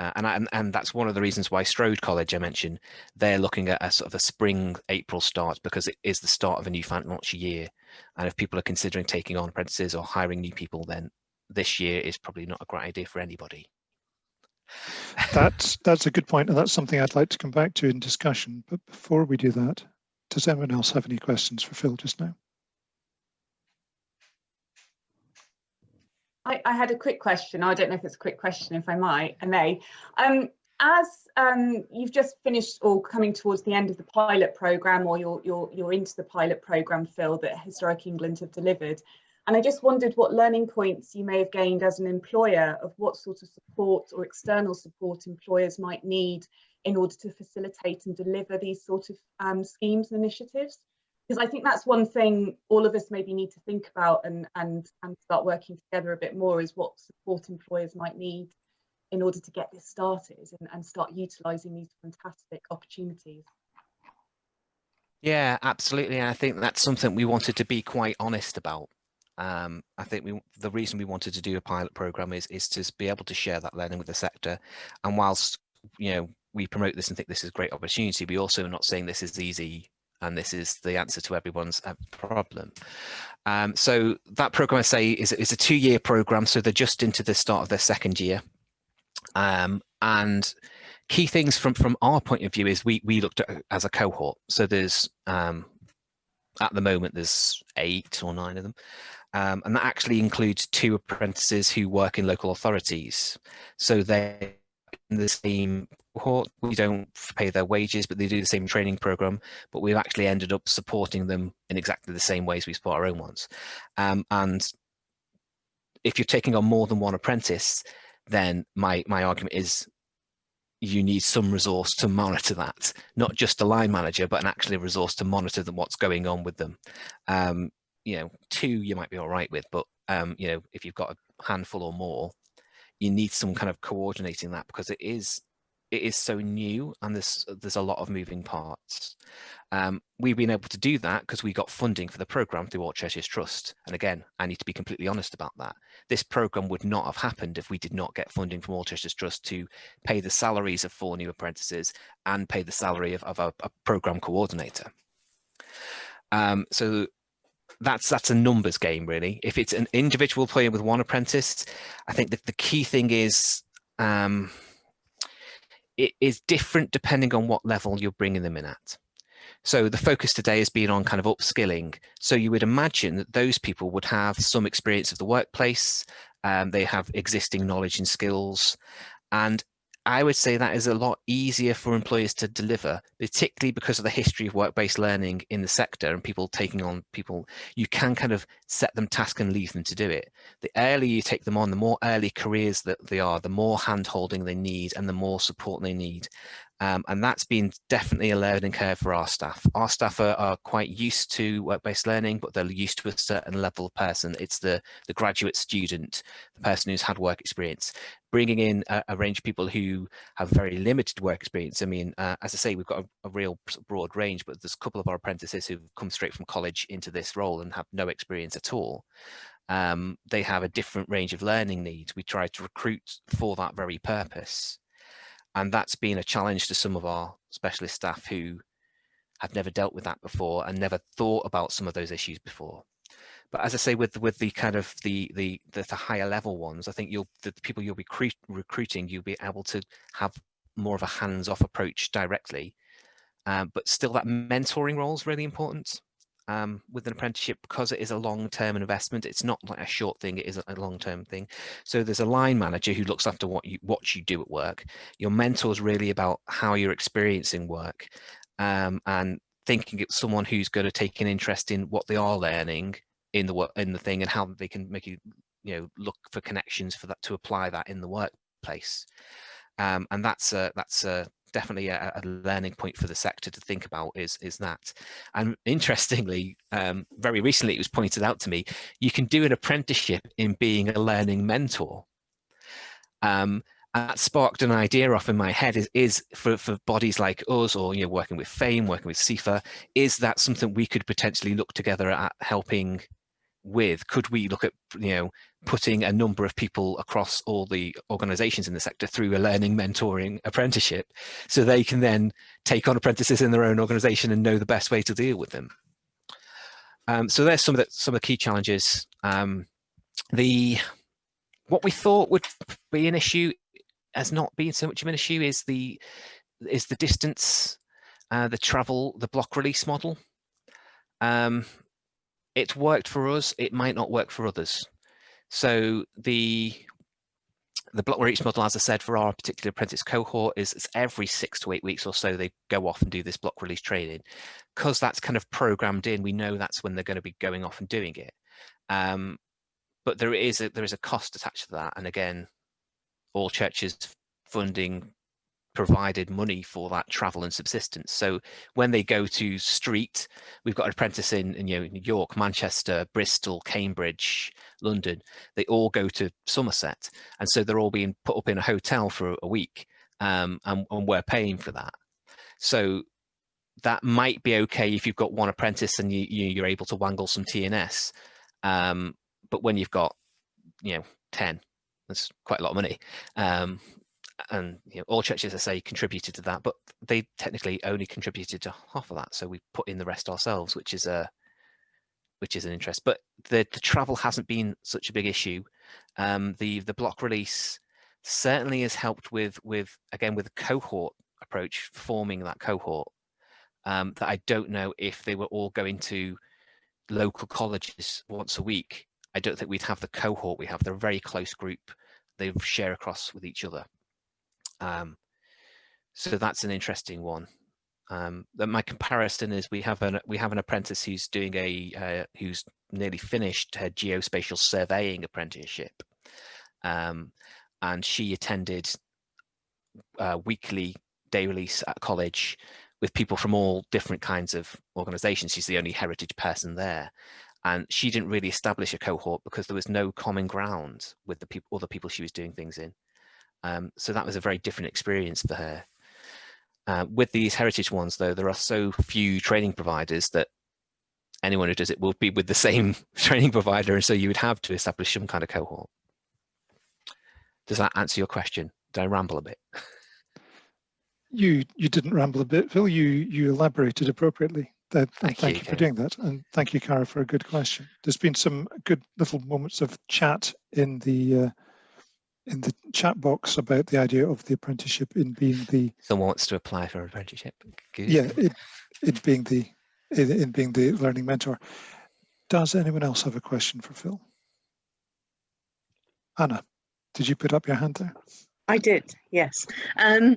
Uh, and, I, and, and that's one of the reasons why Strode College I mentioned they're looking at a sort of a spring April start because it is the start of a new financial year, and if people are considering taking on apprentices or hiring new people, then this year is probably not a great idea for anybody. that's that's a good point, and that's something I'd like to come back to in discussion. But before we do that, does anyone else have any questions for Phil just now? I, I, had a quick question. I don't know if it's a quick question, if I might, I may. Um, as um, you've just finished or coming towards the end of the pilot programme or you're, you're, you're into the pilot programme, Phil, that Historic England have delivered, and I just wondered what learning points you may have gained as an employer of what sort of support or external support employers might need in order to facilitate and deliver these sort of um, schemes and initiatives. Because I think that's one thing all of us maybe need to think about and, and, and start working together a bit more is what support employers might need in order to get this started and, and start utilising these fantastic opportunities. Yeah, absolutely. And I think that's something we wanted to be quite honest about. Um, I think we, the reason we wanted to do a pilot program is is to be able to share that learning with the sector. And whilst you know we promote this and think this is a great opportunity, we also are not saying this is easy and this is the answer to everyone's uh, problem. Um, so that program I say is, is a two-year program, so they're just into the start of their second year. Um, and key things from from our point of view is we we looked at as a cohort. So there's um, at the moment there's eight or nine of them. Um, and that actually includes two apprentices who work in local authorities. So they in the same cohort, we don't pay their wages, but they do the same training program, but we've actually ended up supporting them in exactly the same ways we support our own ones. Um, and if you're taking on more than one apprentice, then my, my argument is you need some resource to monitor that, not just a line manager, but an actually resource to monitor them, what's going on with them. Um, you know, two you might be all right with, but um, you know, if you've got a handful or more, you need some kind of coordinating that because it is it is so new and there's there's a lot of moving parts. Um, we've been able to do that because we got funding for the program through All Churches Trust. And again, I need to be completely honest about that. This program would not have happened if we did not get funding from All Churches Trust to pay the salaries of four new apprentices and pay the salary of, of a, a program coordinator. Um, so that's that's a numbers game really. If it's an individual player with one apprentice, I think that the key thing is um, it is different depending on what level you're bringing them in at. So the focus today has been on kind of upskilling. So you would imagine that those people would have some experience of the workplace, um, they have existing knowledge and skills, and I would say that is a lot easier for employers to deliver, particularly because of the history of work-based learning in the sector and people taking on people, you can kind of set them task and leave them to do it. The earlier you take them on, the more early careers that they are, the more hand holding they need and the more support they need. Um, and that's been definitely a learning curve for our staff. Our staff are, are quite used to work-based learning, but they're used to a certain level of person. It's the, the graduate student, the person who's had work experience. Bringing in a, a range of people who have very limited work experience. I mean, uh, as I say, we've got a, a, real broad range, but there's a couple of our apprentices who've come straight from college into this role and have no experience at all. Um, they have a different range of learning needs. We try to recruit for that very purpose. And that's been a challenge to some of our specialist staff who have never dealt with that before and never thought about some of those issues before. But as I say, with with the kind of the the the, the higher level ones, I think you'll the people you'll be recruiting, you'll be able to have more of a hands-off approach directly. Um, but still, that mentoring role is really important um, with an apprenticeship because it is a long-term investment. It's not like a short thing, it is a long-term thing. So there's a line manager who looks after what you what you do at work. Your mentor is really about how you're experiencing work um, and thinking it's someone who's going to take an interest in what they are learning in the work in the thing and how they can make you you know look for connections for that to apply that in the workplace. Um, and that's a that's a definitely a, a, learning point for the sector to think about is is that. And interestingly um, very recently it was pointed out to me you can do an apprenticeship in being a learning mentor. Um, that sparked an idea off in my head is, is for, for bodies like us or you know working with FAME, working with CIFA, is that something we could potentially look together at helping with? Could we look at you know putting a number of people across all the organizations in the sector through a learning mentoring apprenticeship so they can then take on apprentices in their own organization and know the best way to deal with them. Um, so there's some of the some of the key challenges. Um, the what we thought would be an issue has not been so much of an issue is the is the distance, uh, the travel, the block release model. Um, it's worked for us. It might not work for others. So the the block release model, as I said, for our particular apprentice cohort is it's every six to eight weeks or so they go off and do this block release training. Because that's kind of programmed in, we know that's when they're going to be going off and doing it. Um, but there is a, there is a cost attached to that. And again, all churches funding provided money for that travel and subsistence. So when they go to street, we've got an apprentice in, in you know, New York, Manchester, Bristol, Cambridge, London. They all go to Somerset, and so they're all being put up in a hotel for a week, um, and, and we're paying for that. So that might be okay if you've got one apprentice and you, you are able to wangle some TNS. Um, but when you've got you know 10 that's quite a lot of money um, and you know, all churches, I say, contributed to that, but they technically only contributed to half of that. So we put in the rest ourselves, which is a which is an interest. But the, the travel hasn't been such a big issue. Um, the the block release certainly has helped with with again with the cohort approach, forming that cohort. Um, that I don't know if they were all going to local colleges once a week. I don't think we'd have the cohort we have. They're a very close group. They share across with each other. Um, so that's an interesting one. Um, my comparison is we have an we have an apprentice who's doing a uh, who's nearly finished her geospatial surveying apprenticeship, um, and she attended uh, weekly day release at college with people from all different kinds of organisations. She's the only heritage person there, and she didn't really establish a cohort because there was no common ground with the people other people she was doing things in. Um, so that was a very different experience for her. Uh, with these heritage ones, though, there are so few training providers that anyone who does it will be with the same training provider, and so you would have to establish some kind of cohort. Does that answer your question? Did I ramble a bit? You you didn't ramble a bit, Phil. You you elaborated appropriately. That, thank, thank you, you for doing that, and thank you, Cara, for a good question. There's been some good little moments of chat in the uh, in the chat box about the idea of the apprenticeship in being the someone wants to apply for an apprenticeship. Good. yeah it, it being the in, in being the learning mentor. Does anyone else have a question for phil? Anna did you put up your hand there? I did yes. Um,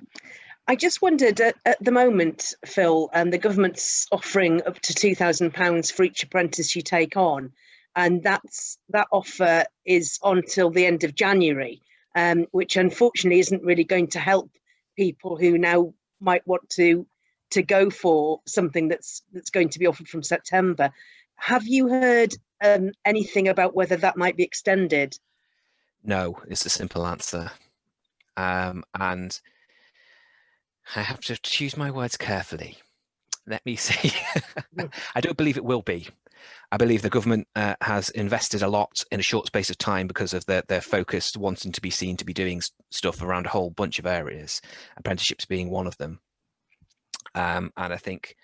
I just wondered at, at, the moment, Phil, and um, the government's offering up to two thousand pounds for each apprentice you take on, and that's that offer is on till the end of January um, which unfortunately isn't really going to help people who now might want to to go for something that's that's going to be offered from September. Have you heard um, anything about whether that might be extended? No, it's a simple answer. Um, and I have to choose my words carefully. Let me see. I don't believe it will be. I believe the government uh, has invested a lot in a short space of time because of their, their focus wanting to be seen to be doing stuff around a whole bunch of areas, apprenticeships being one of them. Um, and I think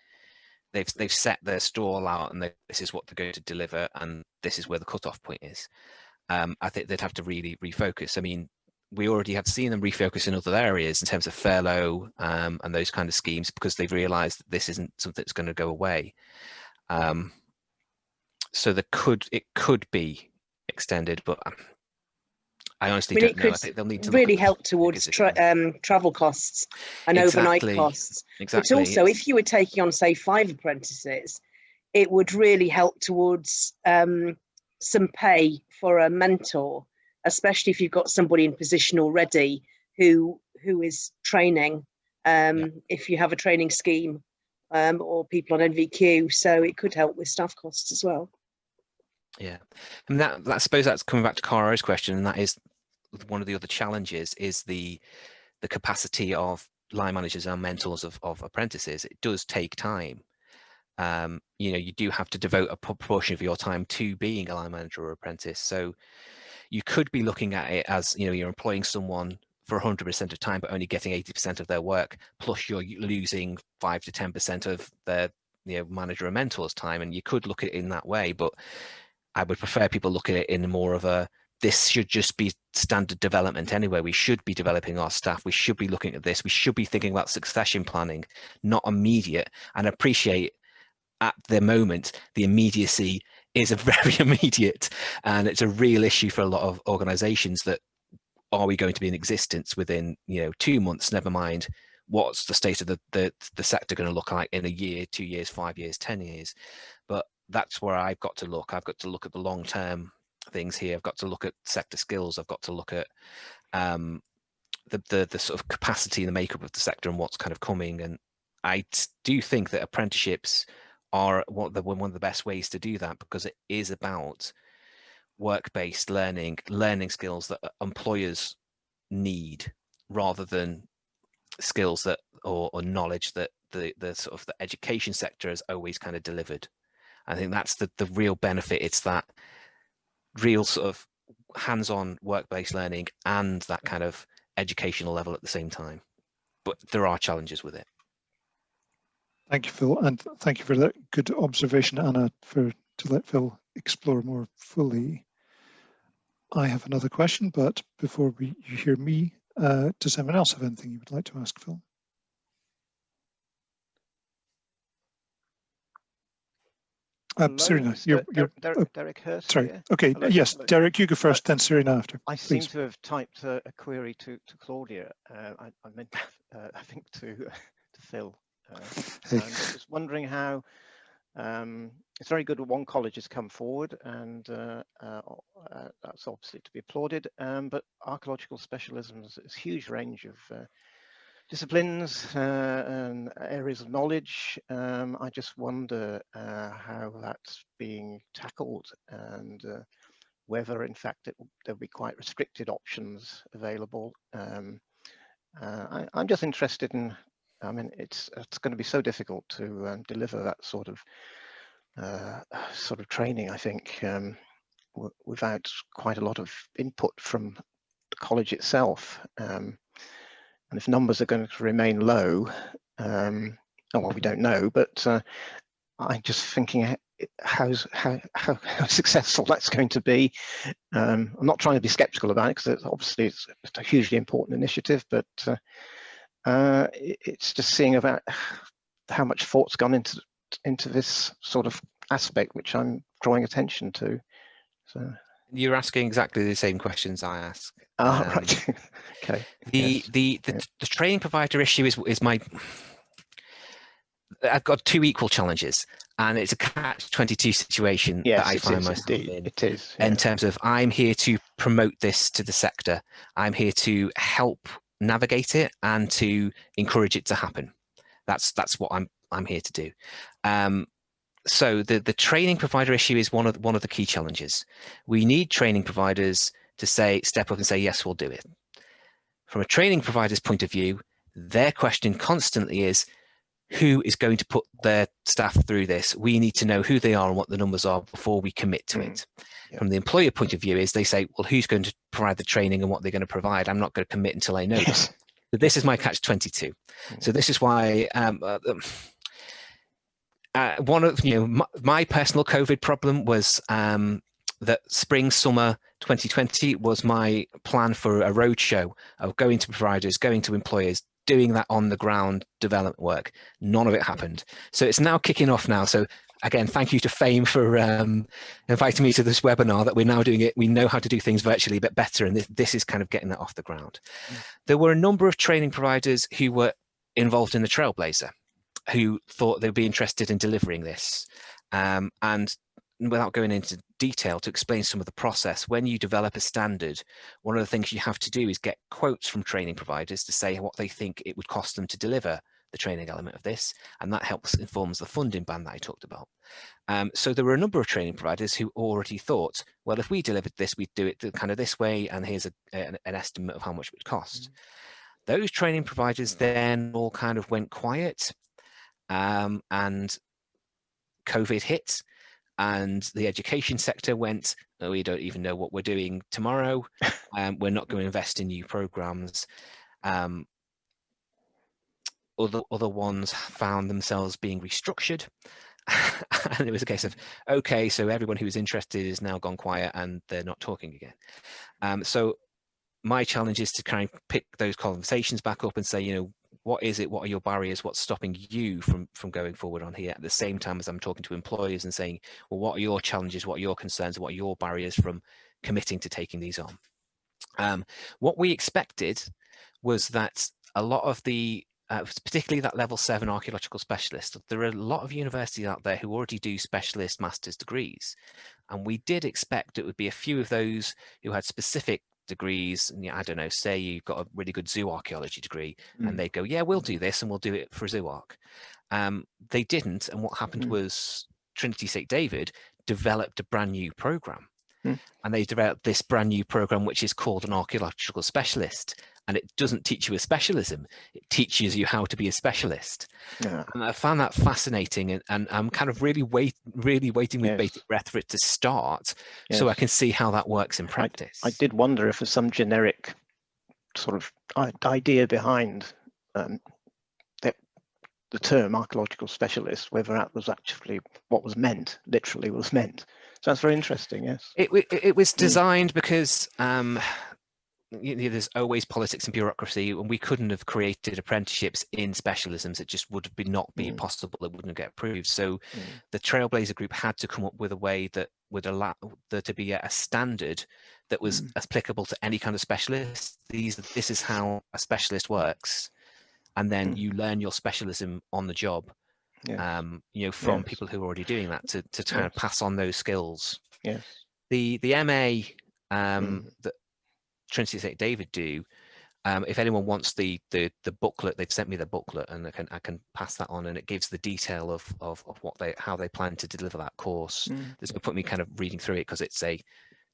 they've they've set their stall out and they, this is what they're going to deliver and this is where the cutoff point is. Um, I think they'd have to really refocus. I mean, we already have seen them refocus in other areas in terms of furlough um, and those kind of schemes because they've realized that this isn't something that's going to go away. Um, so there could it could be extended, but um, I honestly I mean, don't know. I think they'll need to really help towards tra um, travel costs and exactly. overnight costs. Exactly. But also, if you were taking on, say, five apprentices, it would really help towards um, some pay for a mentor, especially if you've got somebody in position already who who is training. Um, yeah. If you have a training scheme um, or people on NVQ, so it could help with staff costs as well. Yeah, and that, that I suppose that's coming back to Cara's question, and that is one of the other challenges is the the capacity of line managers and mentors of, of apprentices. It does take time. Um, you know, you do have to devote a proportion of your time to being a line manager or apprentice. So you could be looking at it as, you know, you're employing someone for 100% of time, but only getting 80% of their work, plus you're losing five to 10% of their you know, manager and mentor's time. And you could look at it in that way, but I would prefer people look at it in more of a this should just be standard development anyway. We should be developing our staff. We should be looking at this. We should be thinking about succession planning, not immediate. And appreciate at the moment the immediacy is a very immediate and it's a real issue for a lot of organizations that are we going to be in existence within you know two months never mind what's the state of the the, the sector going to look like in a year two years five years ten years but that's where i've got to look. I've got to look at the long term things here. I've got to look at sector skills. I've got to look at um, the, the the sort of capacity and the makeup of the sector and what's kind of coming. And i do think that apprenticeships are of the, one of the best ways to do that because it is about work-based learning, learning skills that employers need rather than skills that or, or knowledge that the, the sort of the education sector has always kind of delivered. I think that's the, the real benefit. It's that real sort of hands-on work-based learning and that kind of educational level at the same time. But there are challenges with it. Thank you, Phil, and thank you for that good observation, Anna, for to let Phil explore more fully. I have another question, but before we, you hear me, uh, does anyone else have anything you would like to ask Phil? Um, Serena, you're, you're Derek, uh, Derek Hurst. sorry. Here. Okay, Hello, yes, hello. Derek, you go first, then Serena after. I seem to have typed a, a query to, to Claudia. Uh, I, I meant, uh, I think, to to Phil. Uh, Hey. I was wondering how. Um, it's very good that one college has come forward, and uh, uh, uh, that's obviously to be applauded. Um, but archaeological specialisms is a huge range of uh, disciplines uh, and areas of knowledge. Um, I just wonder uh, how that's being tackled and uh, whether in fact it, there'll be quite restricted options available. Um, uh, I, I'm just interested in, I mean, it's, it's going to be so difficult to um, deliver that sort of uh, sort of training, I think, um, without quite a lot of input from the college itself. Um, and if numbers are going to remain low, um, oh, well, we don't know, but uh, I'm just thinking how's, how, how, successful that's going to be. Um, I'm not trying to be skeptical about it because obviously it's, it's, a hugely important initiative, but uh, uh, it's just seeing about how much thought's gone into into this sort of aspect, which I'm drawing attention to. So. You're asking exactly the same questions I ask. Ah, Um, right. okay. The Yes. the the, Yeah. the training provider issue is is my. I've got two equal challenges, and it's a catch twenty two situation Yes, that I find is myself indeed. in. It is. in terms of I'm here to promote this to the sector. I'm here to help navigate it and to encourage it to happen. That's that's what I'm I'm here to do. Um, so the the training provider issue is one of one of the key challenges. We need training providers to say step up and say yes, we'll do it. From a training provider's point of view, their question constantly is who is going to put their staff through this? We need to know who they are and what the numbers are before we commit to Mm, it. yeah. From the employer point of view is they say, well, who's going to provide the training and what they're going to provide? I'm not going to commit until I know. Yes. So this is my catch 22. So this is why um, uh, um, uh, one of you know my, my personal COVID problem was um, that spring summer 2020 was my plan for a roadshow of going to providers, going to employers, doing that on the ground development work. None of it happened. So it's now kicking off now. So again, thank you to FAME for um, inviting me to this webinar that we're now doing it. We know how to do things virtually a bit better, and this, this is kind of getting that off the ground. There were a number of training providers who were involved in the Trailblazer who thought they'd be interested in delivering this. Um, and without going into detail to explain some of the process, when you develop a standard, one of the things you have to do is get quotes from training providers to say what they think it would cost them to deliver the training element of this, and that helps informs the funding band that I talked about. Um, so there were a number of training providers who already thought, well, if we delivered this, we'd do it kind of this way, and here's a, an, an estimate of how much it would cost. Those training providers then all kind of went quiet, um, and COVID hit, and the education sector went, oh, we don't even know what we're doing tomorrow. Um, we're not going to invest in new programs. Um, other other ones found themselves being restructured. and it was a case of okay so everyone who was interested is now gone quiet and they're not talking again um, so my challenge is to kind of pick those conversations back up and say you know what is it? What are your barriers? What's stopping you from from going forward on here? At the same time as I'm talking to employers and saying, well, what are your challenges? What are your concerns? What are your barriers from committing to taking these on? Um, what we expected was that a lot of the uh, particularly that level seven archaeological specialist, there are a lot of universities out there who already do specialist master's degrees. And we did expect it would be a few of those who had specific degrees and I don't know say you've got a really good zoo archaeology degree mm. and they go yeah we'll do this and we'll do it for ZooArk um, they didn't and what happened mm. was Trinity St David developed a brand new program mm. and they developed this brand new program which is called an archaeological specialist and it doesn't teach you a specialism it teaches you how to be a specialist yeah. and i found that fascinating and, and i'm kind of really wait really waiting with yes. bated breath for it to start yes. so i can see how that works in practice i, I did wonder if there's some generic sort of idea behind um, the, the term archaeological specialist whether that was actually what was meant literally was meant so that's very interesting yes it, it, it was hmm. designed mm. because um, you know, there's always politics and bureaucracy and we couldn't have created apprenticeships in specialisms it just would have been not be mm. possible it wouldn't get approved so mm. the trailblazer group had to come up with a way that would allow there to be a, standard that was mm. applicable to any kind of specialist these this is how a specialist works and then mm. you learn your specialism on the job yeah. um you know from yes. people who are already doing that to to kind yes. of pass on those skills yes the the ma um mm. that Trinity St David do. Um, if anyone wants the, the the booklet, they've sent me the booklet, and I can I can pass that on, and it gives the detail of of, of what they how they plan to deliver that course. Mm. There's no point me kind of reading through it because it's a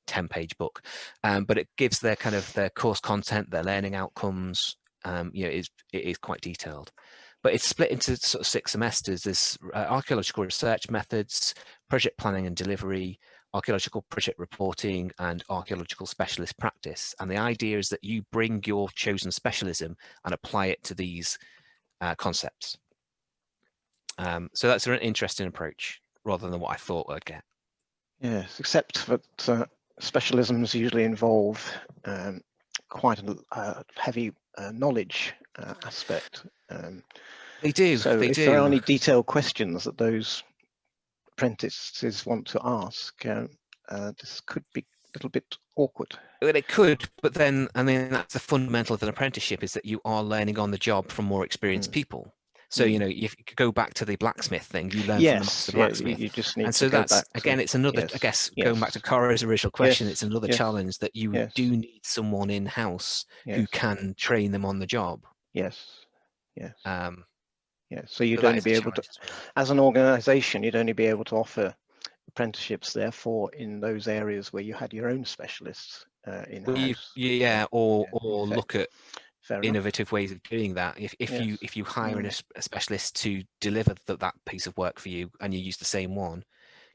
10 page book, um, but it gives their kind of their course content, their learning outcomes. Um, you know, it is it is quite detailed, but it's split into sort of six semesters. There's uh, archaeological research methods, project planning and delivery, archaeological project reporting and archaeological specialist practice. And the idea is that you bring your chosen specialism and apply it to these uh, concepts. Um, so that's an interesting approach rather than what I thought I'd get. Yes, except that uh, specialisms usually involve um, quite a uh, heavy uh, knowledge uh, aspect. Um, they do. So they if do. there are any detailed questions that those apprentices want to ask, uh, uh, this could be a little bit awkward. Well, it could, but then, I mean, that's the fundamental of an apprenticeship is that you are learning on the job from more experienced mm. people. So, you mm. know, if you go back to the blacksmith thing, you learn yes, from the blacksmith. Yeah, you just need and so that's, again, to, it's another, yes, I guess, yes, going back to Cora's original question, yes, it's another challenge that you do need someone in-house who can train them on the job. Yes, yes. Um, yeah, so you'd only be able to, as an organisation, you'd only be able to offer apprenticeships, therefore, in those areas where you had your own specialists uh, in well, Yeah, or yeah, or look at innovative ways of doing that. If if yes. you if you hire mm. a, a, specialist to deliver the, that piece of work for you, and you use the same one,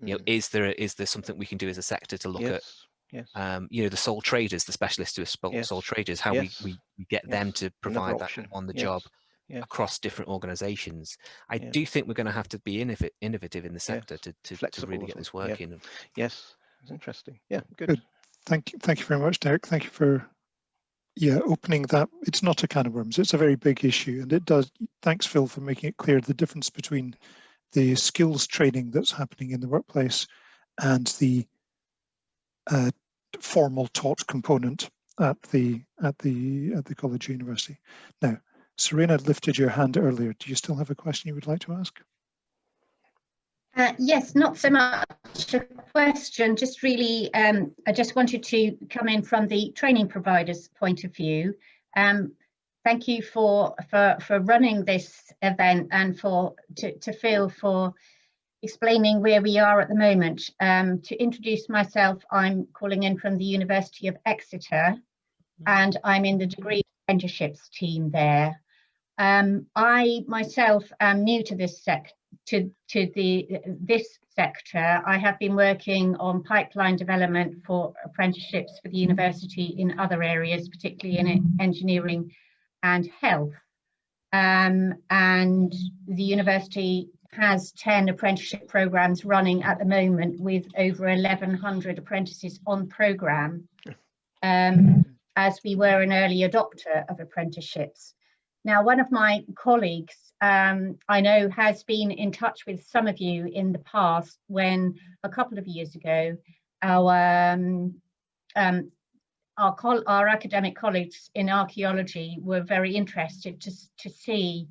mm. you know, mm. is there is there something we can do as a sector to look yes. at? Yes. Um, you know, the sole traders, the specialists who are yes. sole traders, how we, we get them to provide that on the job yeah. across different organizations. I yeah. do think we're going to have to be innovative in the sector to, to, to, really get this working. Yeah. Yes, it's interesting. Yeah, good. good. Thank you. Thank you very much, Derek. Thank you for yeah opening that. It's not a can of worms. It's a very big issue, and it does. Thanks, Phil, for making it clear the difference between the skills training that's happening in the workplace and the uh, formal taught component at the at the at the college university. Now, Serena lifted your hand earlier. Do you still have a question you would like to ask? Uh, yes, not so much a question, just really, um, I just wanted to come in from the training provider's point of view. Um, thank you for, for, for running this event and for to, to Phil for explaining where we are at the moment. Um, to introduce myself, I'm calling in from the University of Exeter and I'm in the degree apprenticeships team there. Um, I myself am new to this sec to to the this sector. I have been working on pipeline development for apprenticeships for the university in other areas, particularly in engineering and health. Um, and the university has 10 apprenticeship programs running at the moment with over 1100 apprentices on program um, as we were an early adopter of apprenticeships. Now, one of my colleagues um, I know has been in touch with some of you in the past when a couple of years ago, our um, um, our, our, academic colleagues in archaeology were very interested to, to see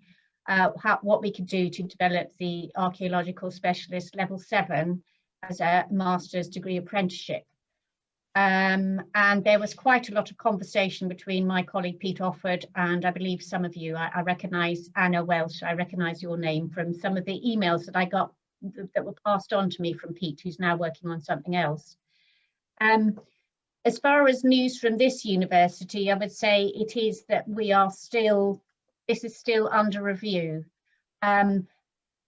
uh, how, what we could do to develop the archaeological specialist level seven as a master's degree apprenticeship. Um, and there was quite a lot of conversation between my colleague Pete Offord and I believe some of you, I, I recognise Anna Welsh, I recognise your name from some of the emails that I got that were passed on to me from Pete, who's now working on something else. Um, as far as news from this university, I would say it is that we are still, this is still under review. Um,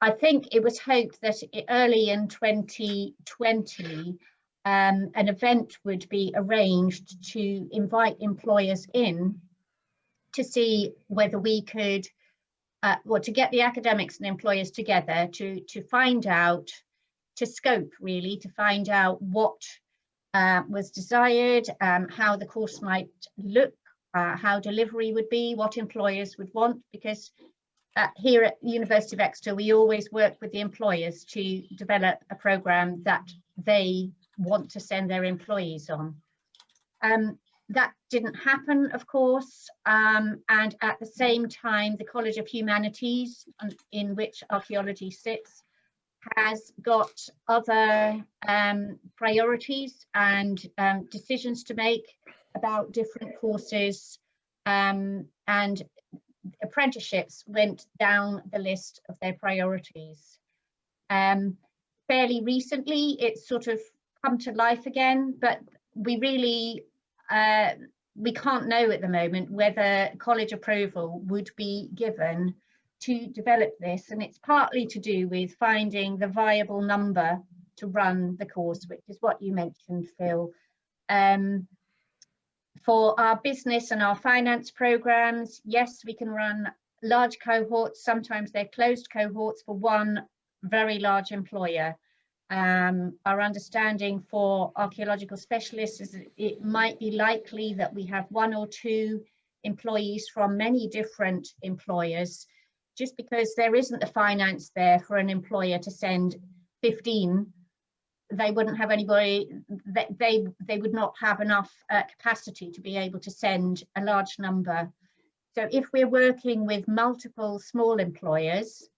I think it was hoped that early in 2020, um, an event would be arranged to invite employers in to see whether we could, uh, well, to get the academics and employers together to, to find out, to scope really, to find out what uh, was desired, um, how the course might look, uh, how delivery would be, what employers would want, because uh, here at University of Exeter, we always work with the employers to develop a programme that they want to send their employees on. Um, that didn't happen, of course, um, and at the same time, the College of Humanities, in which archaeology sits, has got other um, priorities and um, decisions to make about different courses um, and apprenticeships went down the list of their priorities. Um, fairly recently, it's sort of come to life again, but we really, uh, we can't know at the moment whether college approval would be given to develop this. And it's partly to do with finding the viable number to run the course, which is what you mentioned, Phil. Um, for our business and our finance programs, yes, we can run large cohorts. Sometimes they're closed cohorts for one very large employer. Um, our understanding for archaeological specialists is that it might be likely that we have one or two employees from many different employers, just because there isn't the finance there for an employer to send 15 they wouldn't have anybody they they, they would not have enough uh, capacity to be able to send a large number. So if we're working with multiple small employers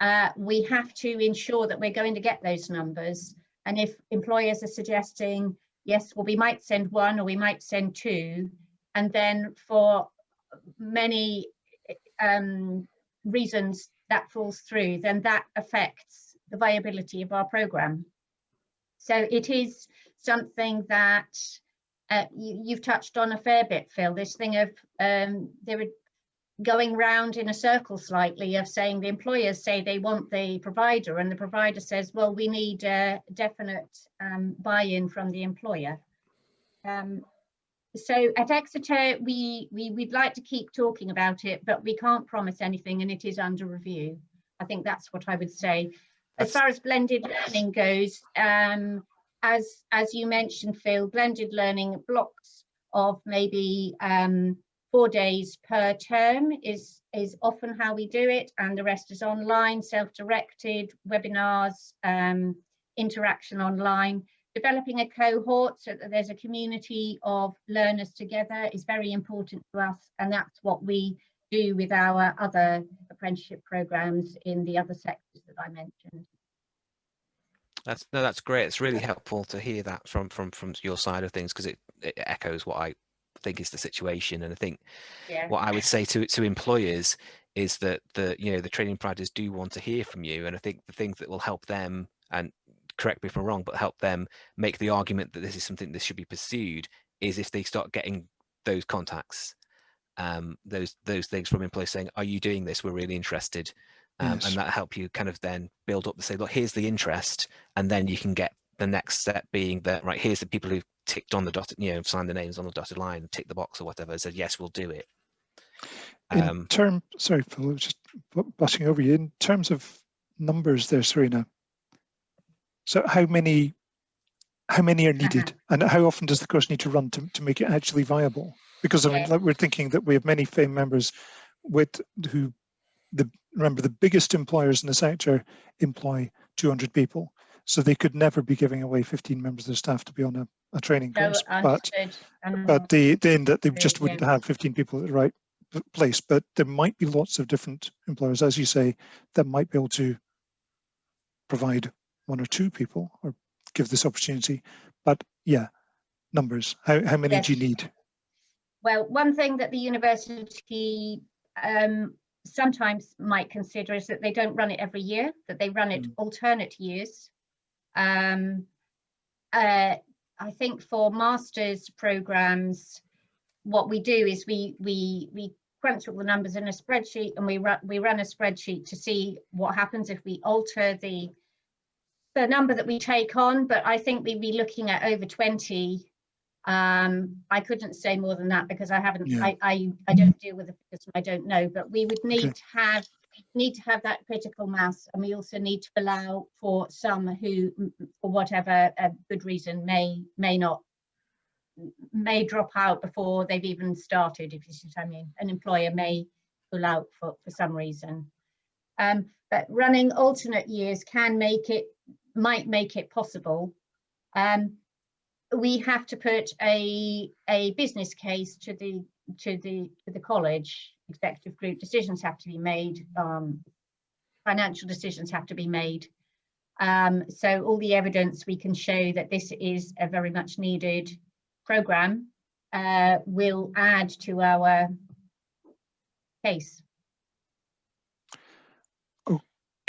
uh, we have to ensure that we're going to get those numbers. And if employers are suggesting, yes, well, we might send one or we might send two, and then for many um, reasons that falls through, then that affects the viability of our programme. So it is something that uh, you, have touched on a fair bit, Phil, this thing of um, there going round in a circle slightly of saying the employers say they want the provider and the provider says, well, we need a definite um, buy-in from the employer. Um, so at Exeter, we, we, we'd like to keep talking about it, but we can't promise anything and it is under review. I think that's what I would say. As far as blended learning goes, um, as, as you mentioned, Phil, blended learning blocks of maybe um, four days per term is, is often how we do it and the rest is online, self-directed, webinars, um, interaction online. Developing a cohort so that there's a community of learners together is very important to us and that's what we do with our other apprenticeship programs in the other sectors that I mentioned. That's no, that's great. It's really helpful to hear that from from from your side of things because it, it echoes what I think is the situation. And I think yeah. what I would say to to employers is that the you know the training providers do want to hear from you, and I think the things that will help them and correct me if I'm wrong, but help them make the argument that this is something that should be pursued is if they start getting those contacts, um, those those things from employees saying, "Are you doing this? We're really interested." Um, yes. and that help you kind of then build up to say, look, here's the interest, and then you can get the next step being that right here's the people who ticked on the dotted, you know, signed the names on the dotted line, tick the box or whatever, said, yes, we'll do it. In um, term, sorry, Phil, just butting over you. In terms of numbers there, Serena, so how many how many are needed uh -huh. and how often does the course need to run to, to make it actually viable? Because I mean, like we're thinking that we have many FAME members with who the remember the biggest employers in the sector employ 200 people so they could never be giving away 15 members of their staff to be on a, a training No, course but understood. but the then that they just wouldn't have 15 people at the right place but there might be lots of different employers as you say that might be able to provide one or two people or give this opportunity but yeah numbers how, how many do you need Well, one thing that the university um, sometimes might consider is that they don't run it every year, that they run it Mm. alternate years. Um, uh, I think for masters programs, what we do is we we we crunch all the numbers in a spreadsheet and we run we run a spreadsheet to see what happens if we alter the the number that we take on. But I think we'd be looking at over 20 um, I couldn't say more than that because I haven't, Yeah. I, I, I don't deal with the figures, I don't know, but we would need Okay. to have, need to have that critical mass and we also need to allow for some who, for whatever uh, good reason, may, may not, may drop out before they've even started, if you see what I mean. An employer may pull out for, for some reason. Um, but running alternate years can make it, might make it possible. Um, we have to put a a business case to the to the to the college executive group decisions have to be made um financial decisions have to be made um so all the evidence we can show that this is a very much needed program uh will add to our case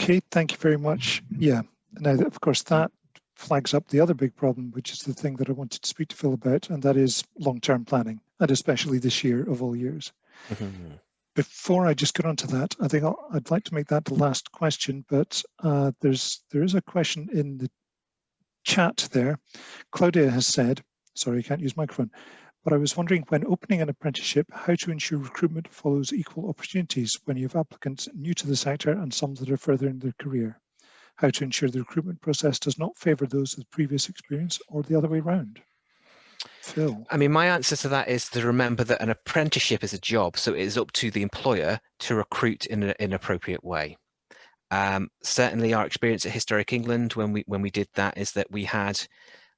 Okay, thank you very much. Yeah, now of course that flags up the other big problem, which is the thing that I wanted to speak to Phil about, and that is long-term planning, and especially this year of all years. Mhm. Before I just get onto that, I think I'll, I'd like to make that the last question, but uh, there's there is a question in the chat there. Claudia has said, sorry, I can't use microphone, but I was wondering when opening an apprenticeship, how to ensure recruitment follows equal opportunities when you have applicants new to the sector and some that are further in their career. How to ensure the recruitment process does not favour those with previous experience or the other way round. Phil. I mean, my answer to that is to remember that an apprenticeship is a job, so it is up to the employer to recruit in an appropriate way. Um, certainly, our experience at Historic England when we when we did that is that we had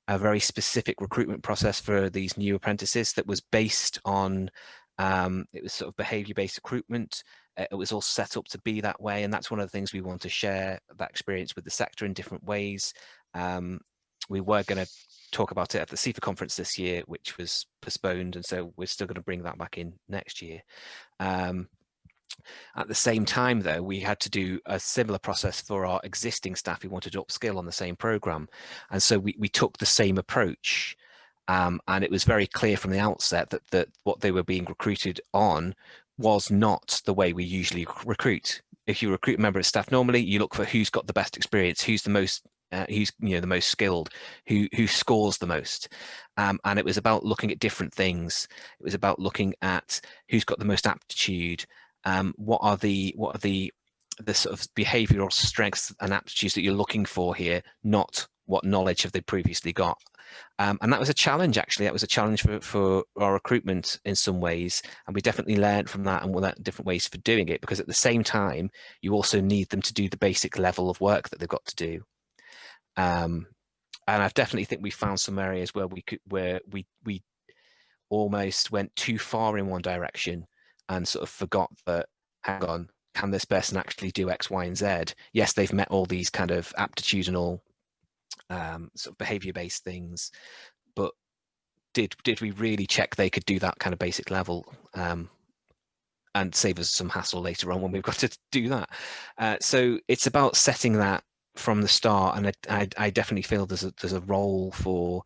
a very specific recruitment process for these new apprentices that was based on um, it was sort of behaviour-based recruitment. Uh, It was all set up to be that way, and that's one of the things we want to share that experience with the sector in different ways. Um, we were going to talk about it at the CIFA conference this year, which was postponed, and so we're still going to bring that back in next year. Um, at the same time, though, we had to do a similar process for our existing staff who wanted to upskill on the same program, and so we we took the same approach. Um, and it was very clear from the outset that that what they were being recruited on was not the way we usually recruit. If you recruit a member of staff normally, you look for who's got the best experience, who's the most uh, who's you know the most skilled, who who scores the most, um, and it was about looking at different things. It was about looking at who's got the most aptitude, um, what are the what are the the sort of behavioural strengths and aptitudes that you're looking for here, not what knowledge have they previously got. Um, and that was a challenge, actually. That was a challenge for, for our recruitment in some ways. And we definitely learned from that and learned different ways for doing it, because at the same time, you also need them to do the basic level of work that they've got to do. Um, and I definitely think we found some areas where we could, where we, we almost went too far in one direction and sort of forgot that, hang on, can this person actually do X, Y, and Z? Yes, they've met all these kind of aptitudinal um, sort of behavior-based things, but did did we really check they could do that kind of basic level um, and save us some hassle later on when we've got to do that? Uh, so it's about setting that from the start, and I, I, I definitely feel there's a there's a role for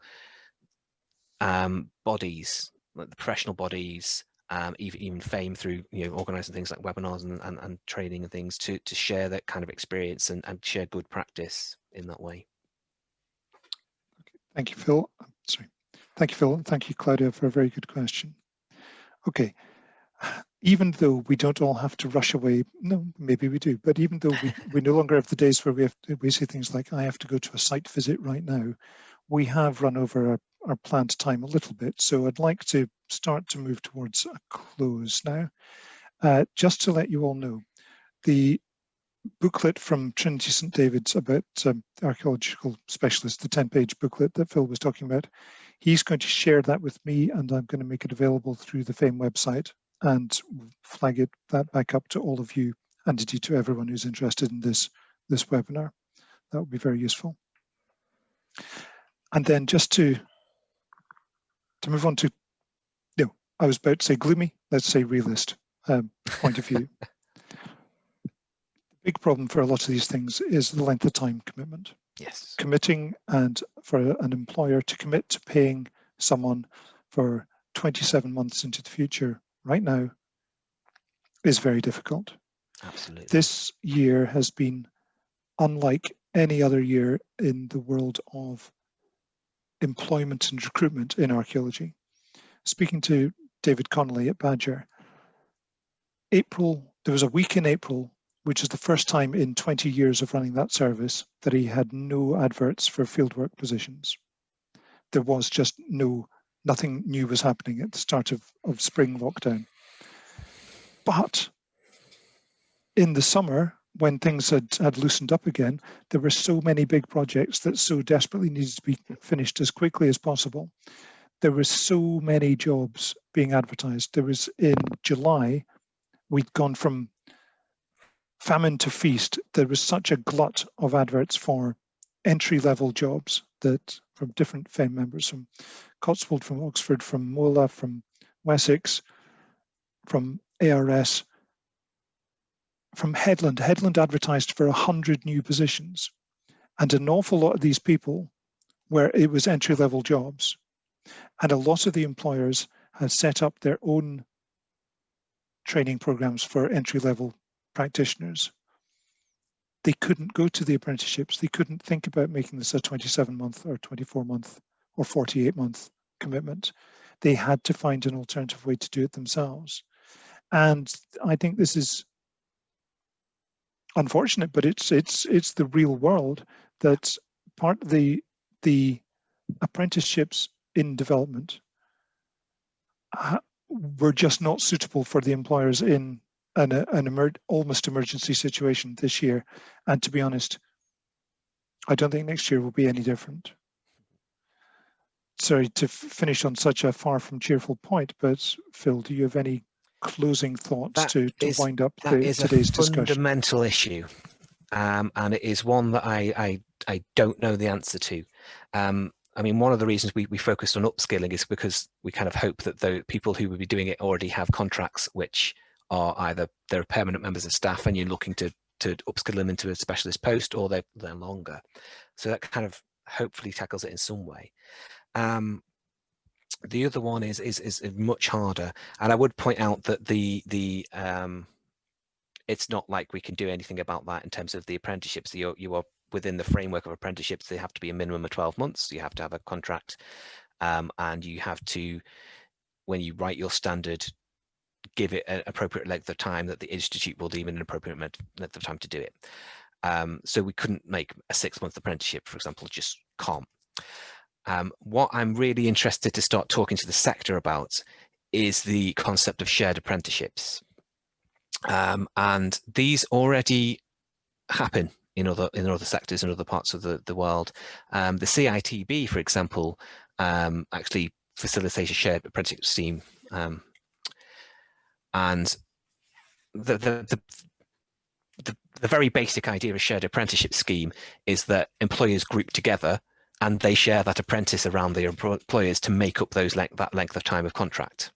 um, bodies, like the professional bodies, um, even even FAME through you know organising things like webinars and, and, and training and things to to share that kind of experience and, and share good practice in that way. Thank you, Phil. Sorry. Thank you, Phil. Thank you, Claudia, for a very good question. Okay. Even though we don't all have to rush away, no, maybe we do, but even though we, we no longer have the days where we have to, we say things like, I have to go to a site visit right now, we have run over our, our planned time a little bit. So I'd like to start to move towards a close now. Uh, just to let you all know, the booklet from Trinity St David's about um, archaeological specialists, the 10 page booklet that Phil was talking about, he's going to share that with me and I'm going to make it available through the FAME website and flag it that back up to all of you and indeed to everyone who's interested in this, this webinar. That would be very useful. And then just to, to move on to, you no, I was about to say gloomy, let's say realist um, point of view. the big problem for a lot of these things is the length of time commitment. Yes. Committing and for an employer to commit to paying someone for 27 months into the future right now is very difficult. Absolutely. This year has been unlike any other year in the world of employment and recruitment in archaeology. Speaking to David Connolly at BAJR, April, there was a week in April, which is the first time in 20 years of running that service that he had no adverts for fieldwork positions. There was just no, nothing new was happening at the start of, of spring lockdown. But in the summer, when things had, had loosened up again, there were so many big projects that so desperately needed to be finished as quickly as possible. There were so many jobs being advertised. There was in July, we'd gone from famine to feast. There was such a glut of adverts for entry level jobs that from different FAME members from Cotswold, from Oxford, from MOLA, from Wessex, from ARS, from Headland. Headland advertised for 100 new positions. And an awful lot of these people where it was entry level jobs. And a lot of the employers have set up their own training programs for entry level practitioners. They couldn't go to the apprenticeships. They couldn't think about making this a 27 month or 24 month or 48 month commitment. They had to find an alternative way to do it themselves. And I think this is unfortunate, but it's it's it's the real world that part of the the apprenticeships in development were just not suitable for the employers in an, an emer almost emergency situation this year. And to be honest, I don't think next year will be any different. Sorry to finish on such a far from cheerful point, but Phil, do you have any closing thoughts That to, to is- wind up That the, is today's a discussion? fundamental issue, um, and it is one that I, I I don't know the answer to. Um, I mean, one of the reasons we, we focused on upskilling is because we kind of hope that the people who would be doing it already have contracts which are either they're permanent members of staff and you're looking to to upskill them into a specialist post or they're, they're longer. So that kind of hopefully tackles it in some way. Um, the other one is, is is much harder, and I would point out that the the um, it's not like we can do anything about that in terms of the apprenticeships. You you are within the framework of apprenticeships. They have to be a minimum of twelve months. You have to have a contract, um, and you have to, when you write your standard, give it an appropriate length of time that the institute will deem an appropriate length of time to do it. Um, so we couldn't make a six month apprenticeship, for example, just can't. Um, what I'm really interested to start talking to the sector about is the concept of shared apprenticeships. Um, and these already happen in other in other sectors in other parts of the, the world. Um, the CITB, for example, um, actually facilitates a shared apprenticeship scheme. Um, and the, the, the, the, the very basic idea of a shared apprenticeship scheme is that employers group together and they share that apprentice around their employers to make up those length, that length of time of contract.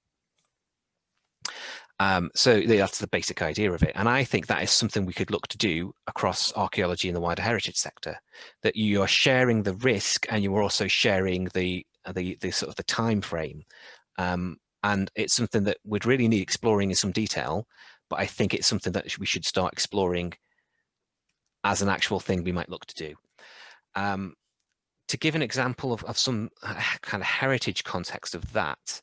Um, so that's the basic idea of it. And I think that is something we could look to do across archaeology and the wider heritage sector, that you are sharing the risk and you are also sharing the, the, the sort of the time frame. Um, and it's something that we'd really need exploring in some detail, but I think it's something that we should start exploring as an actual thing we might look to do. Um, to give an example of, of some kind of heritage context of that,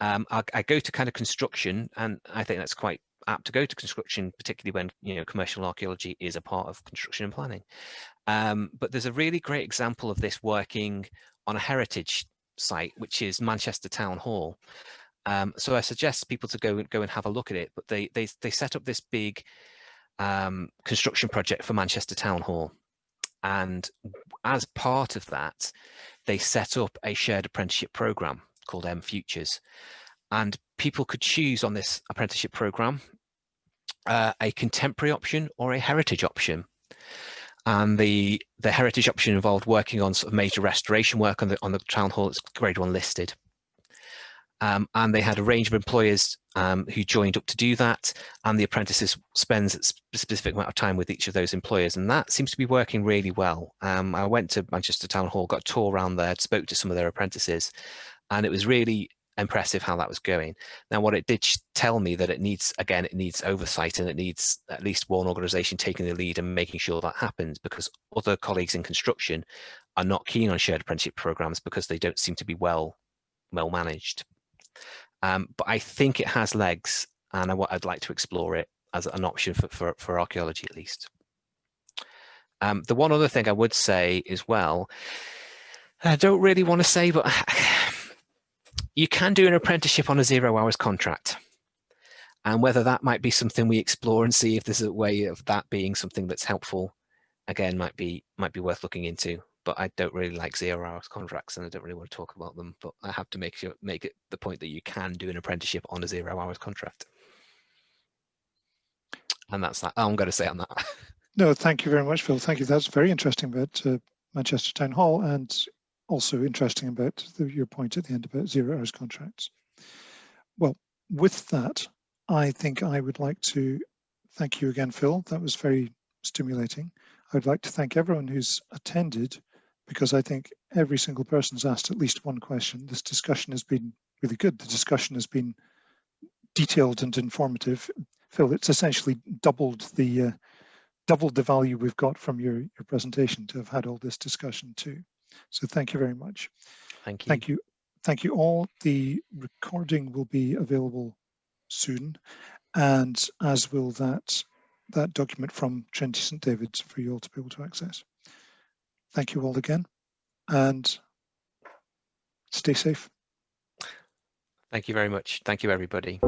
um, I, I, go to kind of construction, and I think that's quite apt to go to construction, particularly when you know commercial archaeology is a part of construction and planning. Um, but there's a really great example of this working on a heritage site, which is Manchester Town Hall. Um, so I suggest people to go go and have a look at it. But they they they set up this big um, construction project for Manchester Town Hall, and as part of that, they set up a shared apprenticeship program called M Futures, and people could choose on this apprenticeship program uh, a contemporary option or a heritage option. And the the heritage option involved working on sort of major restoration work on the on the town hall. It's grade one listed. Um, and they had a range of employers um, who joined up to do that and the apprentices spends a specific amount of time with each of those employers and that seems to be working really well. Um, I went to Manchester Town Hall, got a tour around there, spoke to some of their apprentices and it was really impressive how that was going. Now, what it did tell me that it needs, again, it needs oversight and it needs at least one organization taking the lead and making sure that happens because other colleagues in construction are not keen on shared apprenticeship programs because they don't seem to be well, well managed. Um, but I think it has legs and I, would like to explore it as an option for, for, for archaeology at least. Um, the one other thing I would say as well, I don't really want to say, but you can do an apprenticeship on a zero hours contract. And whether that might be something we explore and see if there's a way of that being something that's helpful, again, might be might be worth looking into. But I don't really like zero hours contracts and I don't really want to talk about them. But I have to make sure make it the point that you can do an apprenticeship on a zero hours contract. And that's that. I'm going to say on that. No, thank you very much, Phil. Thank you. That's very interesting about uh, Manchester Town Hall and also interesting about the, your point at the end about zero hours contracts. Well, with that, I think I would like to thank you again, Phil. That was very stimulating. I would like to thank everyone who's attended because I think every single person's asked at least one question. This discussion has been really good. The discussion has been detailed and informative. Phil, it's essentially doubled the uh, doubled the value we've got from your, your presentation to have had all this discussion too. So thank you very much. Thank you. Thank you. Thank you all. The recording will be available soon, and as will that that document from Trinity St David's for you all to be able to access. Thank you all again, and stay safe. Thank you very much. Thank you, everybody.